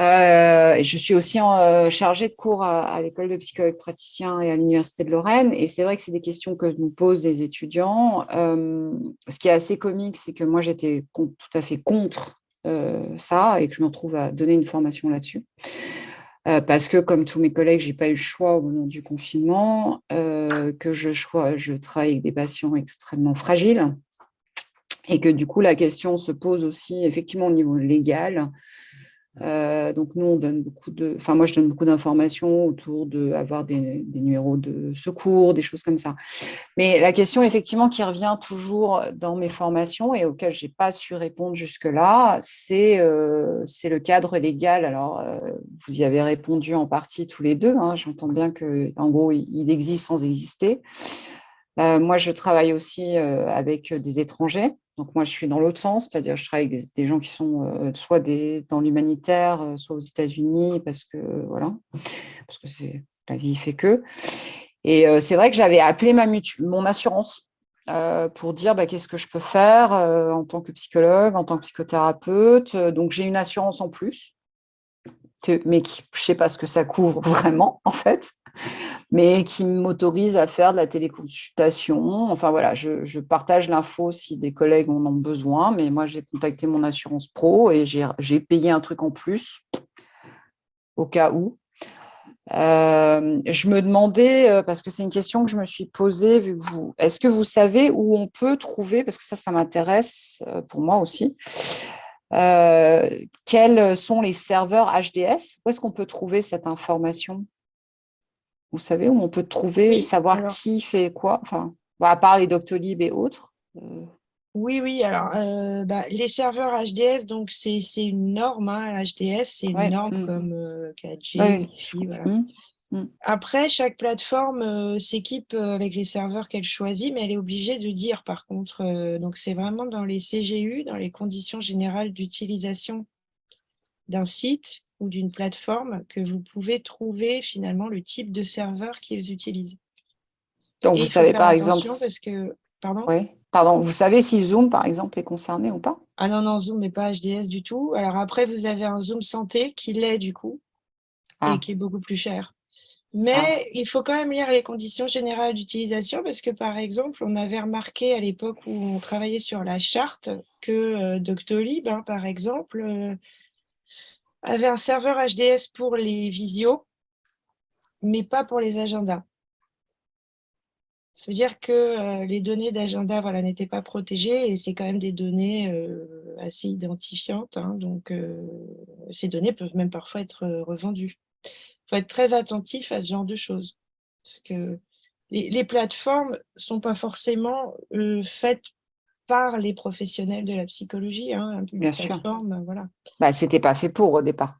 Euh, je suis aussi euh, chargée de cours à, l'école de psychologue praticien et à l'Université de Lorraine. Et c'est vrai que c'est des questions que nous posent les étudiants. Euh, ce qui est assez comique, c'est que moi, j'étais tout à fait contre ça et que je me retrouve à donner une formation là-dessus. parce que, comme tous mes collègues, je n'ai pas eu le choix au moment du confinement, que je, je travaille avec des patients extrêmement fragiles et que du coup, la question se pose aussi effectivement au niveau légal, euh, donc nous, on donne beaucoup de, enfin moi je donne beaucoup d'informations autour de avoir des, numéros de secours, des choses comme ça. Mais la question effectivement qui revient toujours dans mes formations et auquel je n'ai pas su répondre jusque-là, c'est euh, le cadre légal. Alors euh, vous y avez répondu en partie tous les deux. Hein. J'entends bien que en gros il existe sans exister. Moi je travaille aussi avec des étrangers. Donc moi, je suis dans l'autre sens, c'est-à-dire je travaille avec des gens qui sont euh, soit dans l'humanitaire, euh, soit aux États-Unis, parce que voilà, parce que la vie fait que. Et euh, c'est vrai que j'avais appelé ma mon assurance pour dire bah, qu'est-ce que je peux faire en tant que psychologue, en tant que psychothérapeute. Donc j'ai une assurance en plus, mais je ne sais pas ce que ça couvre vraiment en fait mais qui m'autorise à faire de la téléconsultation. Enfin voilà, je, partage l'info si des collègues en ont besoin, mais moi j'ai contacté mon assurance pro et j'ai payé un truc en plus au cas où. Euh, je me demandais, euh, parce que c'est une question que je me suis posée, vu que vous, est-ce que vous savez où on peut trouver, parce que ça, ça m'intéresse euh, pour moi aussi, quels sont les serveurs HDS Où est-ce qu'on peut trouver cette information? Vous savez, où on peut trouver, savoir qui fait quoi, enfin, à part les Doctolib et autres euh. Oui, oui, alors euh, bah, les serveurs HDS, donc c'est une norme, hein, HDS, c'est une norme mmh. comme euh, 4G, voilà. Mmh. Mmh. Après, chaque plateforme s'équipe avec les serveurs qu'elle choisit, mais elle est obligée de dire par contre, donc c'est vraiment dans les CGU, dans les conditions générales d'utilisation d'un site, ou d'une plateforme que vous pouvez trouver finalement le type de serveur qu'ils utilisent. Donc, vous savez par exemple… Parce que, pardon? Oui. Pardon, vous savez si Zoom, par exemple, est concerné ou pas? Ah non, non, Zoom n'est pas HDS du tout. Alors après, vous avez un Zoom santé qui l'est du coup et ah. qui est beaucoup plus cher. Mais ah. il faut quand même lire les conditions générales d'utilisation parce que, par exemple, on avait remarqué à l'époque où on travaillait sur la charte que euh, Doctolib, hein, par exemple, euh, avait un serveur HDS pour les visios, mais pas pour les agendas. Ça veut dire que les données d'agenda voilà, n'étaient pas protégées et c'est quand même des données assez identifiantes. Hein, donc, ces données peuvent même parfois être revendues. Il faut être très attentif à ce genre de choses. Parce que les, plateformes ne sont pas forcément faites par les professionnels de la psychologie. Hein, Bien sûr. Voilà. Bah, Ce n'était pas fait pour au départ.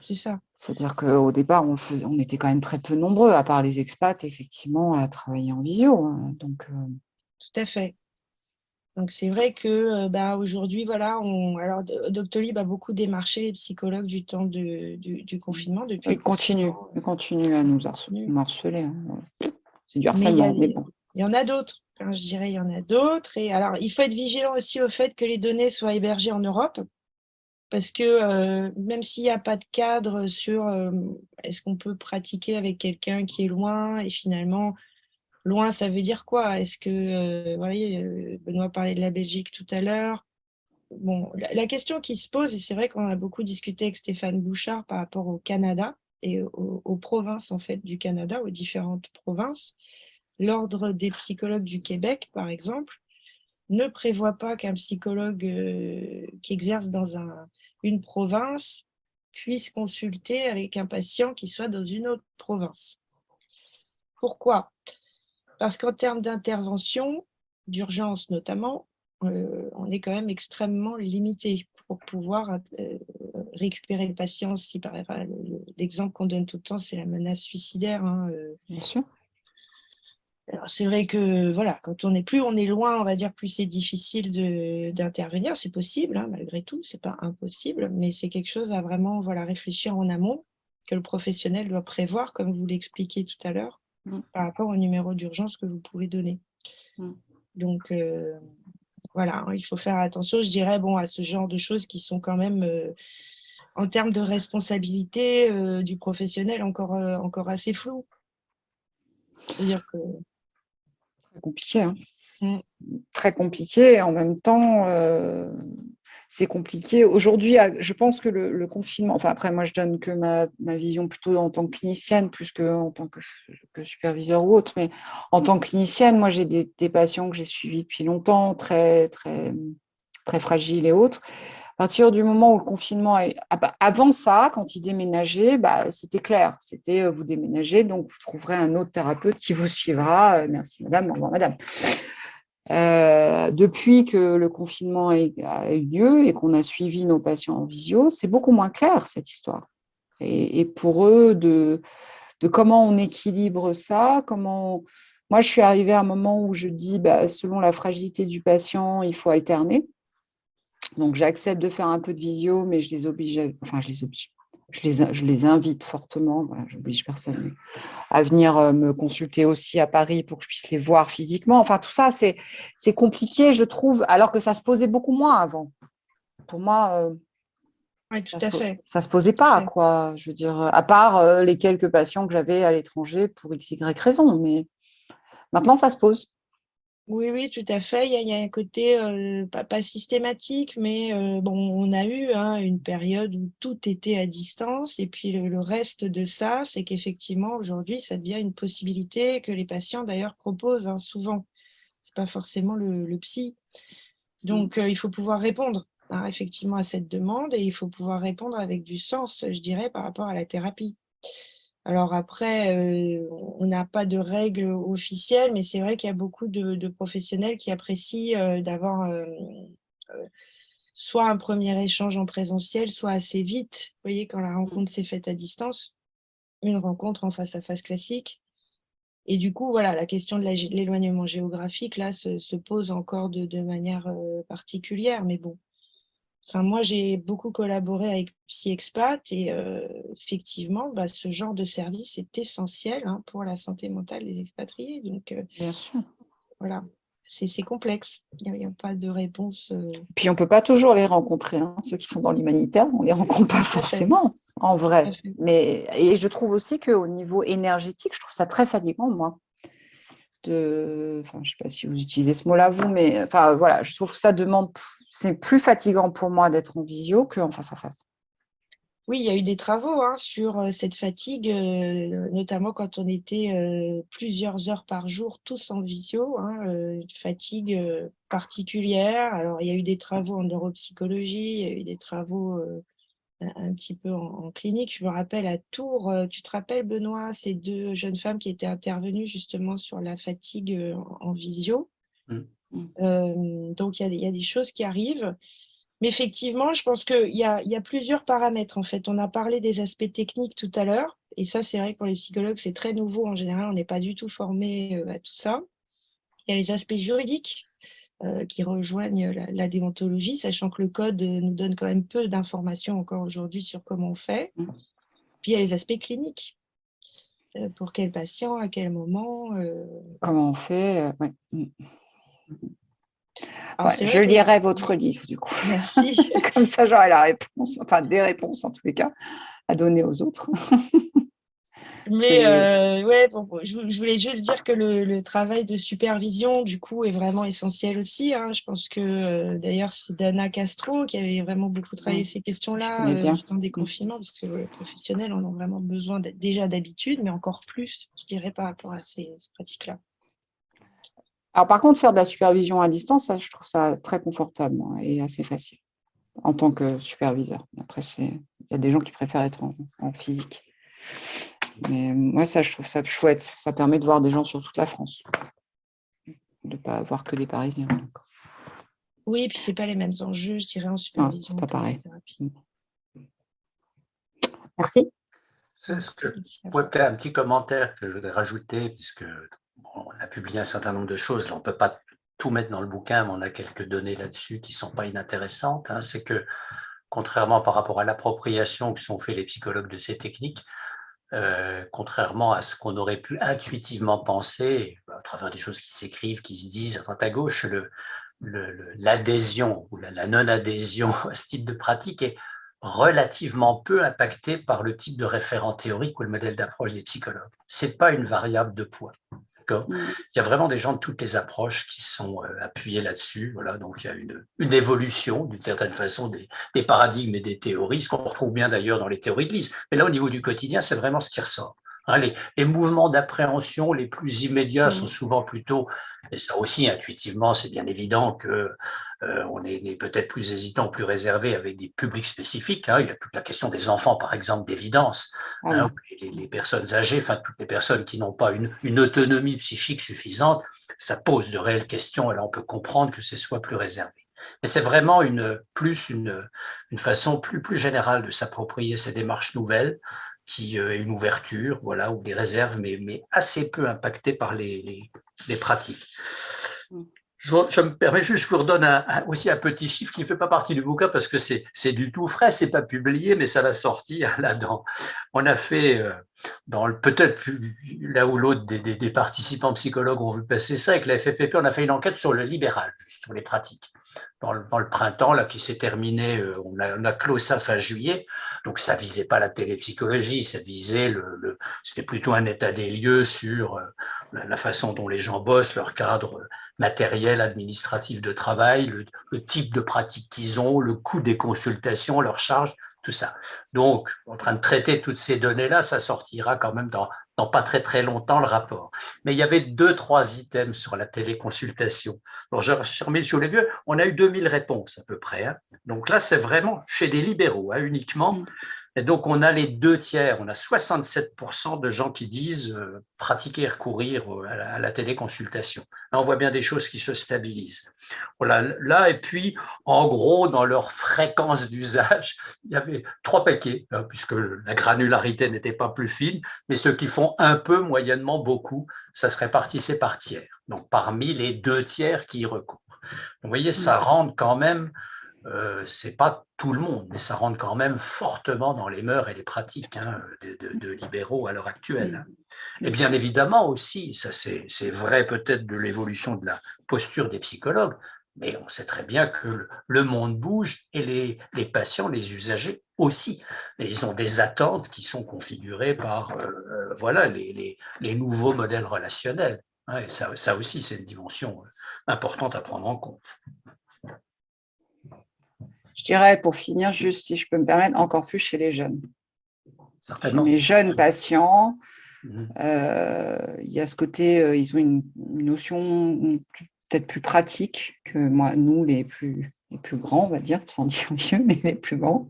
C'est ça. C'est-à-dire qu'au départ, on, faisait, on, était quand même très peu nombreux, à part les expats, effectivement, à travailler en visio. Hein, donc, euh. Tout à fait. Donc, c'est vrai que euh, bah, aujourd'hui, voilà, on, alors Doctolib a beaucoup démarché les psychologues du temps de, du, confinement. Depuis il continue, il continue à nous harceler. Hein, c'est du harcèlement, mais, bon. Il y en a d'autres, hein, je dirais, il y en a d'autres. Et alors, il faut être vigilant aussi au fait que les données soient hébergées en Europe parce que euh, même s'il n'y a pas de cadre sur euh, est-ce qu'on peut pratiquer avec quelqu'un qui est loin, et finalement, loin, ça veut dire quoi? Est-ce que, euh, vous voyez, Benoît parlait de la Belgique tout à l'heure. Bon, la, question qui se pose, et c'est vrai qu'on a beaucoup discuté avec Stéphane Bouchard par rapport au Canada et aux, provinces en fait du Canada, aux différentes provinces, l'Ordre des psychologues du Québec, par exemple, ne prévoit pas qu'un psychologue qui exerce dans un, une province puisse consulter avec un patient qui soit dans une autre province. Pourquoi? Parce qu'en termes d'intervention, d'urgence notamment, euh, on est quand même extrêmement limité pour pouvoir euh, récupérer le patient. Si l'exemple qu'on donne tout le temps, c'est la menace suicidaire. Hein, euh, Bien sûr c'est vrai que voilà, quand on est plus on est loin, on va dire, plus c'est difficile d'intervenir. C'est possible, hein, malgré tout, c'est pas impossible, mais c'est quelque chose à vraiment voilà, réfléchir en amont, que le professionnel doit prévoir, comme vous l'expliquiez tout à l'heure, mmh. par rapport au numéro d'urgence que vous pouvez donner. Mmh. Donc, euh, voilà, hein, il faut faire attention, je dirais, bon, à ce genre de choses qui sont quand même, euh, en termes de responsabilité euh, du professionnel, encore, encore assez floues. C'est-à-dire que Très compliqué. Hein. Mmh. Très compliqué. En même temps, euh, c'est compliqué. Aujourd'hui, je pense que le, confinement, enfin après, moi, je donne que ma, vision plutôt en tant que clinicienne, plus qu'en tant que, superviseur ou autre, mais en tant que clinicienne, moi, j'ai des, des, patients que j'ai suivis depuis longtemps, très, très, très fragiles et autres. À partir du moment où le confinement, est... Ah bah, avant ça, quand il déménageait, bah, c'était clair. C'était euh, vous déménagez, donc vous trouverez un autre thérapeute qui vous suivra. Euh, merci madame, au revoir madame. Euh, depuis que le confinement a, eu lieu et qu'on a suivi nos patients en visio, c'est beaucoup moins clair cette histoire. Et, pour eux, de, de, comment on équilibre ça, comment. Moi, je suis arrivée à un moment où je dis, bah, selon la fragilité du patient, il faut alterner. Donc, j'accepte de faire un peu de visio, mais je les oblige, enfin, je les oblige. Je les, je les invite fortement, voilà, j'oblige personne, à venir euh, me consulter aussi à Paris pour que je puisse les voir physiquement. Enfin, tout ça, c'est compliqué, je trouve, alors que ça se posait beaucoup moins avant. Pour moi, euh, oui, tout ça à fait. Ça ne se posait pas, quoi. Je veux dire, à part euh, les quelques patients que j'avais à l'étranger pour x, y raison, mais maintenant, ça se pose. Oui, oui, tout à fait. Il y a, un côté euh, pas, systématique, mais euh, bon, on a eu hein, une période où tout était à distance. Et puis le, reste de ça, c'est qu'effectivement, aujourd'hui, ça devient une possibilité que les patients d'ailleurs proposent hein, souvent. Ce n'est pas forcément le, psy. Donc, euh, il faut pouvoir répondre hein, effectivement à cette demande et il faut pouvoir répondre avec du sens, je dirais, par rapport à la thérapie. Alors après, euh, on n'a pas de règles officielles, mais c'est vrai qu'il y a beaucoup de, professionnels qui apprécient euh, d'avoir euh, soit un premier échange en présentiel, soit assez vite. Vous voyez, quand la rencontre s'est faite à distance, une rencontre en face à face classique. Et du coup, voilà, la question de l'éloignement géographique, là, se, pose encore de, de manière particulière. Mais bon, Enfin, moi, j'ai beaucoup collaboré avec PsyExpat et euh, effectivement, bah, ce genre de service est essentiel hein, pour la santé mentale des expatriés. Donc, euh, voilà, c'est complexe. Il n'y a, pas de réponse. Euh. Puis, on ne peut pas toujours les rencontrer. Hein. Ceux qui sont dans l'humanitaire, on ne les rencontre pas forcément, en vrai. Mais, et je trouve aussi qu'au niveau énergétique, je trouve ça très fatigant, moi de, enfin, je ne sais pas si vous utilisez ce mot-là vous, mais enfin voilà, je trouve que ça demande, c'est plus fatigant pour moi d'être en visio qu'en face à face. Oui, il y a eu des travaux hein, sur cette fatigue, notamment quand on était plusieurs heures par jour, tous en visio, hein, une fatigue particulière. Alors, il y a eu des travaux en neuropsychologie, il y a eu des travaux un petit peu en, clinique. Je me rappelle à Tours, tu te rappelles Benoît, ces deux jeunes femmes qui étaient intervenues justement sur la fatigue en, visio. Mmh. donc, il y, a des choses qui arrivent. Mais effectivement, je pense qu'il y a, plusieurs paramètres. En fait, on a parlé des aspects techniques tout à l'heure. Et ça, c'est vrai que pour les psychologues, c'est très nouveau. En général, on n'est pas du tout formé euh, à tout ça. Il y a les aspects juridiques euh, qui rejoignent la, déontologie, sachant que le code nous donne quand même peu d'informations encore aujourd'hui sur comment on fait. Mmh. Puis il y a les aspects cliniques. Euh, pour quel patient, à quel moment. Comment on fait mmh je lirai votre livre, du coup. Merci. Comme ça, j'aurai la réponse, enfin des réponses en tous les cas, à donner aux autres. Mais euh, ouais, je, voulais juste dire que le, travail de supervision, du coup, est vraiment essentiel aussi. Hein. Je pense que, euh, d'ailleurs, c'est Dana Castro qui avait vraiment beaucoup travaillé ces questions-là euh, dans des confinements, parce que les professionnels en ont vraiment besoin déjà d'habitude, mais encore plus, je dirais, par rapport à ces pratiques-là. Alors, par contre, faire de la supervision à distance, ça, je trouve ça très confortable et assez facile en tant que superviseur. Après, il y a des gens qui préfèrent être en, physique. Mais moi, ça, je trouve ça chouette. Ça permet de voir des gens sur toute la France. De ne pas avoir que des Parisiens. Oui, et puis ce n'est pas les mêmes enjeux, je dirais, en supervision. c'est pas pareil. Merci. C'est ce que, peut-être un petit commentaire que je voudrais rajouter, puisque on a publié un certain nombre de choses. on ne peut pas tout mettre dans le bouquin, mais on a quelques données là-dessus qui ne sont pas inintéressantes. Hein. C'est que, contrairement par rapport à l'appropriation que sont fait les psychologues de ces techniques, euh, contrairement à ce qu'on aurait pu intuitivement penser, à travers des choses qui s'écrivent, qui se disent à droite à gauche, l'adhésion ou la, non-adhésion à ce type de pratique est relativement peu impactée par le type de référent théorique ou le modèle d'approche des psychologues. Ce n'est pas une variable de poids. Mm. Il y a vraiment des gens de toutes les approches qui sont euh, appuyés là-dessus. Voilà, donc il y a une, une évolution, d'une certaine façon, des, des, paradigmes et des théories, ce qu'on retrouve bien d'ailleurs dans les théories de lise. Mais là, au niveau du quotidien, c'est vraiment ce qui ressort. Les, les, mouvements d'appréhension les plus immédiats sont mm. souvent plutôt, et ça aussi intuitivement, c'est bien évident que euh, on est, peut-être plus hésitant, plus réservé avec des publics spécifiques. Hein. Il y a toute la question des enfants, par exemple, d'évidence. Hein, les, personnes âgées, enfin toutes les personnes qui n'ont pas une, autonomie psychique suffisante, ça pose de réelles questions et là on peut comprendre que ce soit plus réservé. Mais c'est vraiment une, plus une, une façon plus, plus générale de s'approprier ces démarches nouvelles, qui euh, est une ouverture, voilà, ou des réserves, mais, mais assez peu impactées par les, les, les pratiques. Mm. Je, me permets juste, je vous redonne aussi un petit chiffre qui ne fait pas partie du bouquin parce que c'est du tout frais, c'est pas publié, mais ça va sortir là-dedans. On a fait, euh, dans peut-être là où l'autre des, des, participants psychologues ont vu passer ça, avec la FFPP, on a fait une enquête sur le libéral, sur les pratiques. Dans le, le printemps, là, qui s'est terminé, euh, on a, clos ça fin juillet, donc ça visait pas la télépsychologie, ça visait, le, c'était plutôt un état des lieux sur euh, la façon dont les gens bossent, leur cadre matériel, administratif de travail, le, type de pratique qu'ils ont, le coût des consultations, leurs charges, tout ça. Donc, en train de traiter toutes ces données-là, ça sortira quand même dans, dans pas très très longtemps le rapport. Mais il y avait deux, trois items sur la téléconsultation. Alors, sur les vieux, on a eu 2000 réponses à peu près. Hein. Donc là, c'est vraiment chez des libéraux, hein, uniquement. Et donc, on a les deux tiers, on a 67% de gens qui disent euh, pratiquer et recourir euh, à la, téléconsultation. Là, on voit bien des choses qui se stabilisent. Voilà, là, et puis, en gros, dans leur fréquence d'usage, il y avait trois paquets, hein, puisque la granularité n'était pas plus fine, mais ceux qui font un peu, moyennement, beaucoup, ça se répartissait par tiers. Donc, parmi les deux tiers qui y recourent. Vous voyez, ça rend quand même euh, c'est pas tout le monde, mais ça rentre quand même fortement dans les mœurs et les pratiques hein, de, libéraux à l'heure actuelle. Et bien évidemment aussi, ça c'est vrai peut-être de l'évolution de la posture des psychologues, mais on sait très bien que le monde bouge et les, les patients, les usagers aussi. Et ils ont des attentes qui sont configurées par euh, euh, voilà, les, les, les, nouveaux modèles relationnels. Hein, et ça, ça aussi, c'est une dimension importante à prendre en compte. Je dirais, pour finir, juste si je peux me permettre, encore plus chez les jeunes. Certainement. Les jeunes patients, mhm. euh, il y a ce côté, euh, ils ont une, notion peut-être plus pratique que moi, nous, les plus, les plus grands, on va dire, sans dire vieux, mais les plus grands.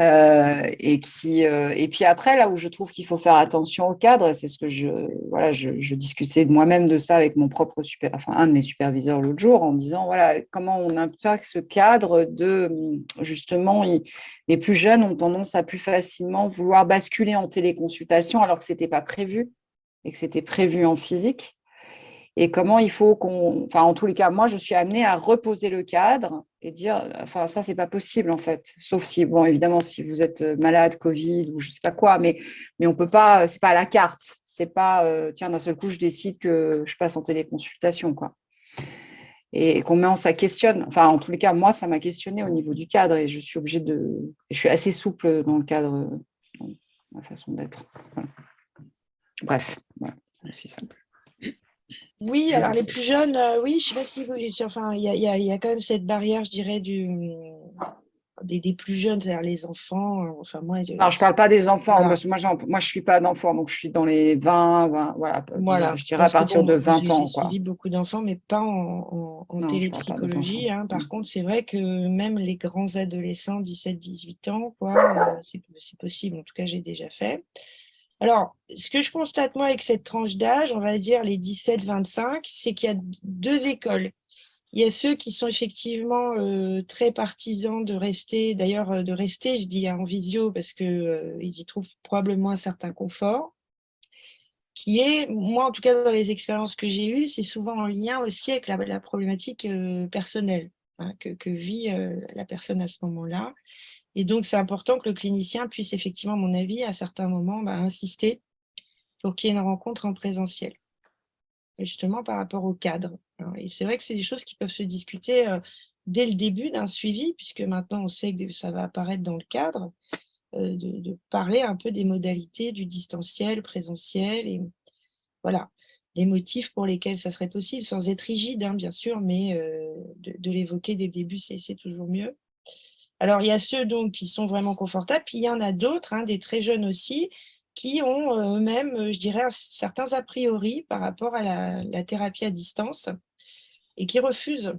Euh, et, qui, euh, et puis après, là où je trouve qu'il faut faire attention au cadre, c'est ce que je, voilà, je, je discutais moi-même de ça avec mon propre super, enfin un de mes superviseurs l'autre jour, en disant voilà comment on impacte ce cadre de justement les plus jeunes ont tendance à plus facilement vouloir basculer en téléconsultation alors que c'était pas prévu et que c'était prévu en physique. Et comment il faut qu'on, enfin en tous les cas, moi je suis amenée à reposer le cadre et dire, enfin ça c'est pas possible en fait, sauf si, bon évidemment si vous êtes malade, Covid ou je sais pas quoi, mais mais on peut pas, c'est pas à la carte, c'est pas, euh, tiens d'un seul coup je décide que je passe en téléconsultation quoi. Et comment ça questionne, enfin en tous les cas moi ça m'a questionné au niveau du cadre et je suis obligée de, je suis assez souple dans le cadre, dans ma façon d'être. Bref, c'est aussi simple. Oui, alors les plus jeunes, euh, oui, je ne sais pas si vous, enfin, il y a, y a, quand même cette barrière, je dirais, du, des, des plus jeunes, c'est-à-dire les enfants. Euh, enfin, moi, je... Alors, je ne parle pas des enfants, parce que moi, moi je ne suis pas d'enfant, donc je suis dans les 20, 20 voilà, voilà, je dirais à partir de 20 ans. J'ai suivi beaucoup d'enfants, mais pas en, en, télépsychologie. Hein. Par contre, c'est vrai que même les grands adolescents, 17-18 ans, quoi, euh, c'est possible, en tout cas, j'ai déjà fait. Alors, ce que je constate moi avec cette tranche d'âge, on va dire les 17-25, c'est qu'il y a deux écoles. Il y a ceux qui sont effectivement euh, très partisans de rester, d'ailleurs euh, de rester, je dis en visio parce qu'ils euh, y trouvent probablement un certain confort, qui est, moi en tout cas dans les expériences que j'ai eues, c'est souvent en lien aussi avec la, problématique personnelle hein, que, que, vit la personne à ce moment-là. Et donc, c'est important que le clinicien puisse effectivement, à mon avis, à certains moments, bah, insister pour qu'il y ait une rencontre en présentiel. Justement, par rapport au cadre. Et c'est vrai que c'est des choses qui peuvent se discuter euh, dès le début d'un suivi, puisque maintenant, on sait que ça va apparaître dans le cadre, euh, de, parler un peu des modalités du distanciel, présentiel, et voilà, des motifs pour lesquels ça serait possible, sans être rigide, hein, bien sûr, mais euh, de l'évoquer dès le début, c'est toujours mieux. Alors, il y a ceux qui sont vraiment confortables, puis il y en a d'autres, hein, des très jeunes aussi, qui ont euh, eux-mêmes, euh, je dirais, certains a priori par rapport à la, thérapie à distance et qui refusent,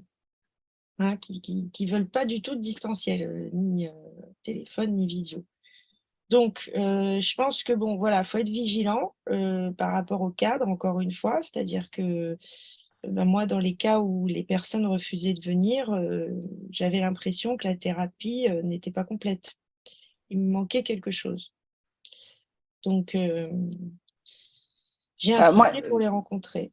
hein, qui ne veulent pas du tout de distanciel, euh, ni téléphone, ni visio. Donc, je pense que, bon, voilà, il faut être vigilant par rapport au cadre, encore une fois, c'est-à-dire que bah, moi, dans les cas où les personnes refusaient de venir, euh, j'avais l'impression que la thérapie euh, n'était pas complète. Il me manquait quelque chose. Donc, euh, j'ai insisté pour les rencontrer.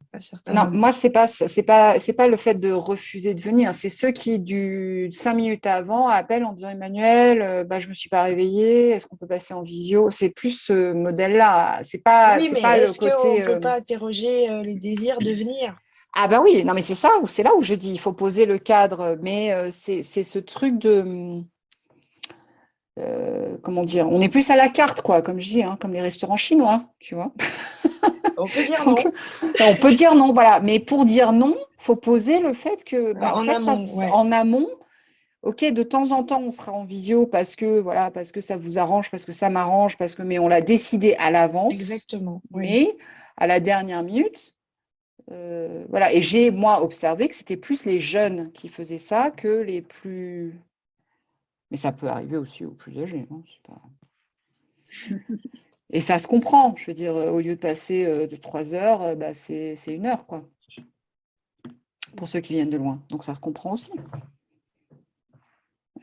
non, moi, ce n'est pas, pas, pas le fait de refuser de venir. C'est ceux qui, du cinq minutes avant, appellent en disant Emmanuel, bah, je ne me suis pas réveillée, est-ce qu'on peut passer en visio? C'est plus ce modèle-là. C'est pas, oui, mais pas est-ce qu'on ne peut pas interroger le désir de venir? Ah ben oui, non mais c'est ça, c'est là où je dis, il faut poser le cadre, mais euh, c'est ce truc de, euh, comment dire, on est plus à la carte, quoi, comme je dis, hein, comme les restaurants chinois, tu vois. On peut dire non. on peut dire non, voilà, mais pour dire non, il faut poser le fait que, bah, en, amont, ok, de temps en temps, on sera en visio parce que, voilà, parce que ça vous arrange, parce que ça m'arrange, parce que, mais on l'a décidé à l'avance. Exactement. Mais à la dernière minute, euh, voilà, et j'ai, moi, observé que c'était plus les jeunes qui faisaient ça que les plus... Mais ça peut arriver aussi aux plus âgés. Hein, pas... et ça se comprend. Je veux dire, au lieu de passer euh, de trois heures, euh, bah, c'est une heure, quoi. Pour ceux qui viennent de loin. Donc, ça se comprend aussi.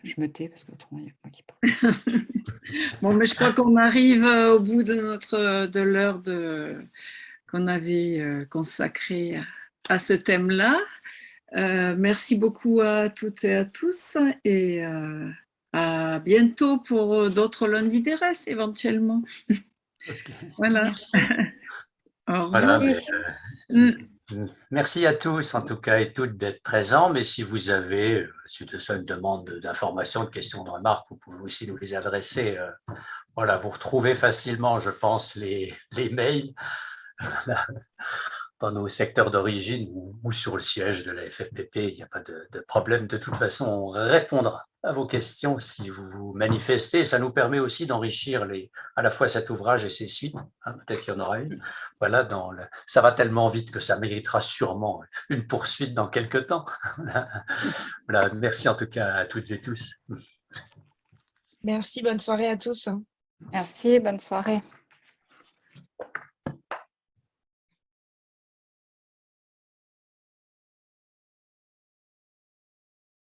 Je me tais parce que autrement, il n'y a pas qui parle. bon, mais je crois qu'on arrive au bout de notre de l'heure de qu'on avait euh, consacré à ce thème-là. Euh, merci beaucoup à toutes et à tous et euh, à bientôt pour d'autres lundis RS éventuellement. voilà. Mm. Merci à tous, en tout cas, et toutes d'être présents. Mais si vous avez, suite à une demande d'informations, de questions, de remarques, vous pouvez aussi nous les adresser. Voilà, vous retrouvez facilement, je pense, les, les mails. Dans nos secteurs d'origine ou, sur le siège de la FFPP, il n'y a pas de, de, problème. De toute façon, on répondra. à vos questions si vous vous manifestez. Ça nous permet aussi d'enrichir à la fois cet ouvrage et ses suites. Hein, peut-être qu'il y en aura une. Voilà, dans le, ça va tellement vite que ça méritera sûrement une poursuite dans quelques temps. voilà, merci en tout cas à toutes et tous. Merci, bonne soirée à tous. Merci, bonne soirée.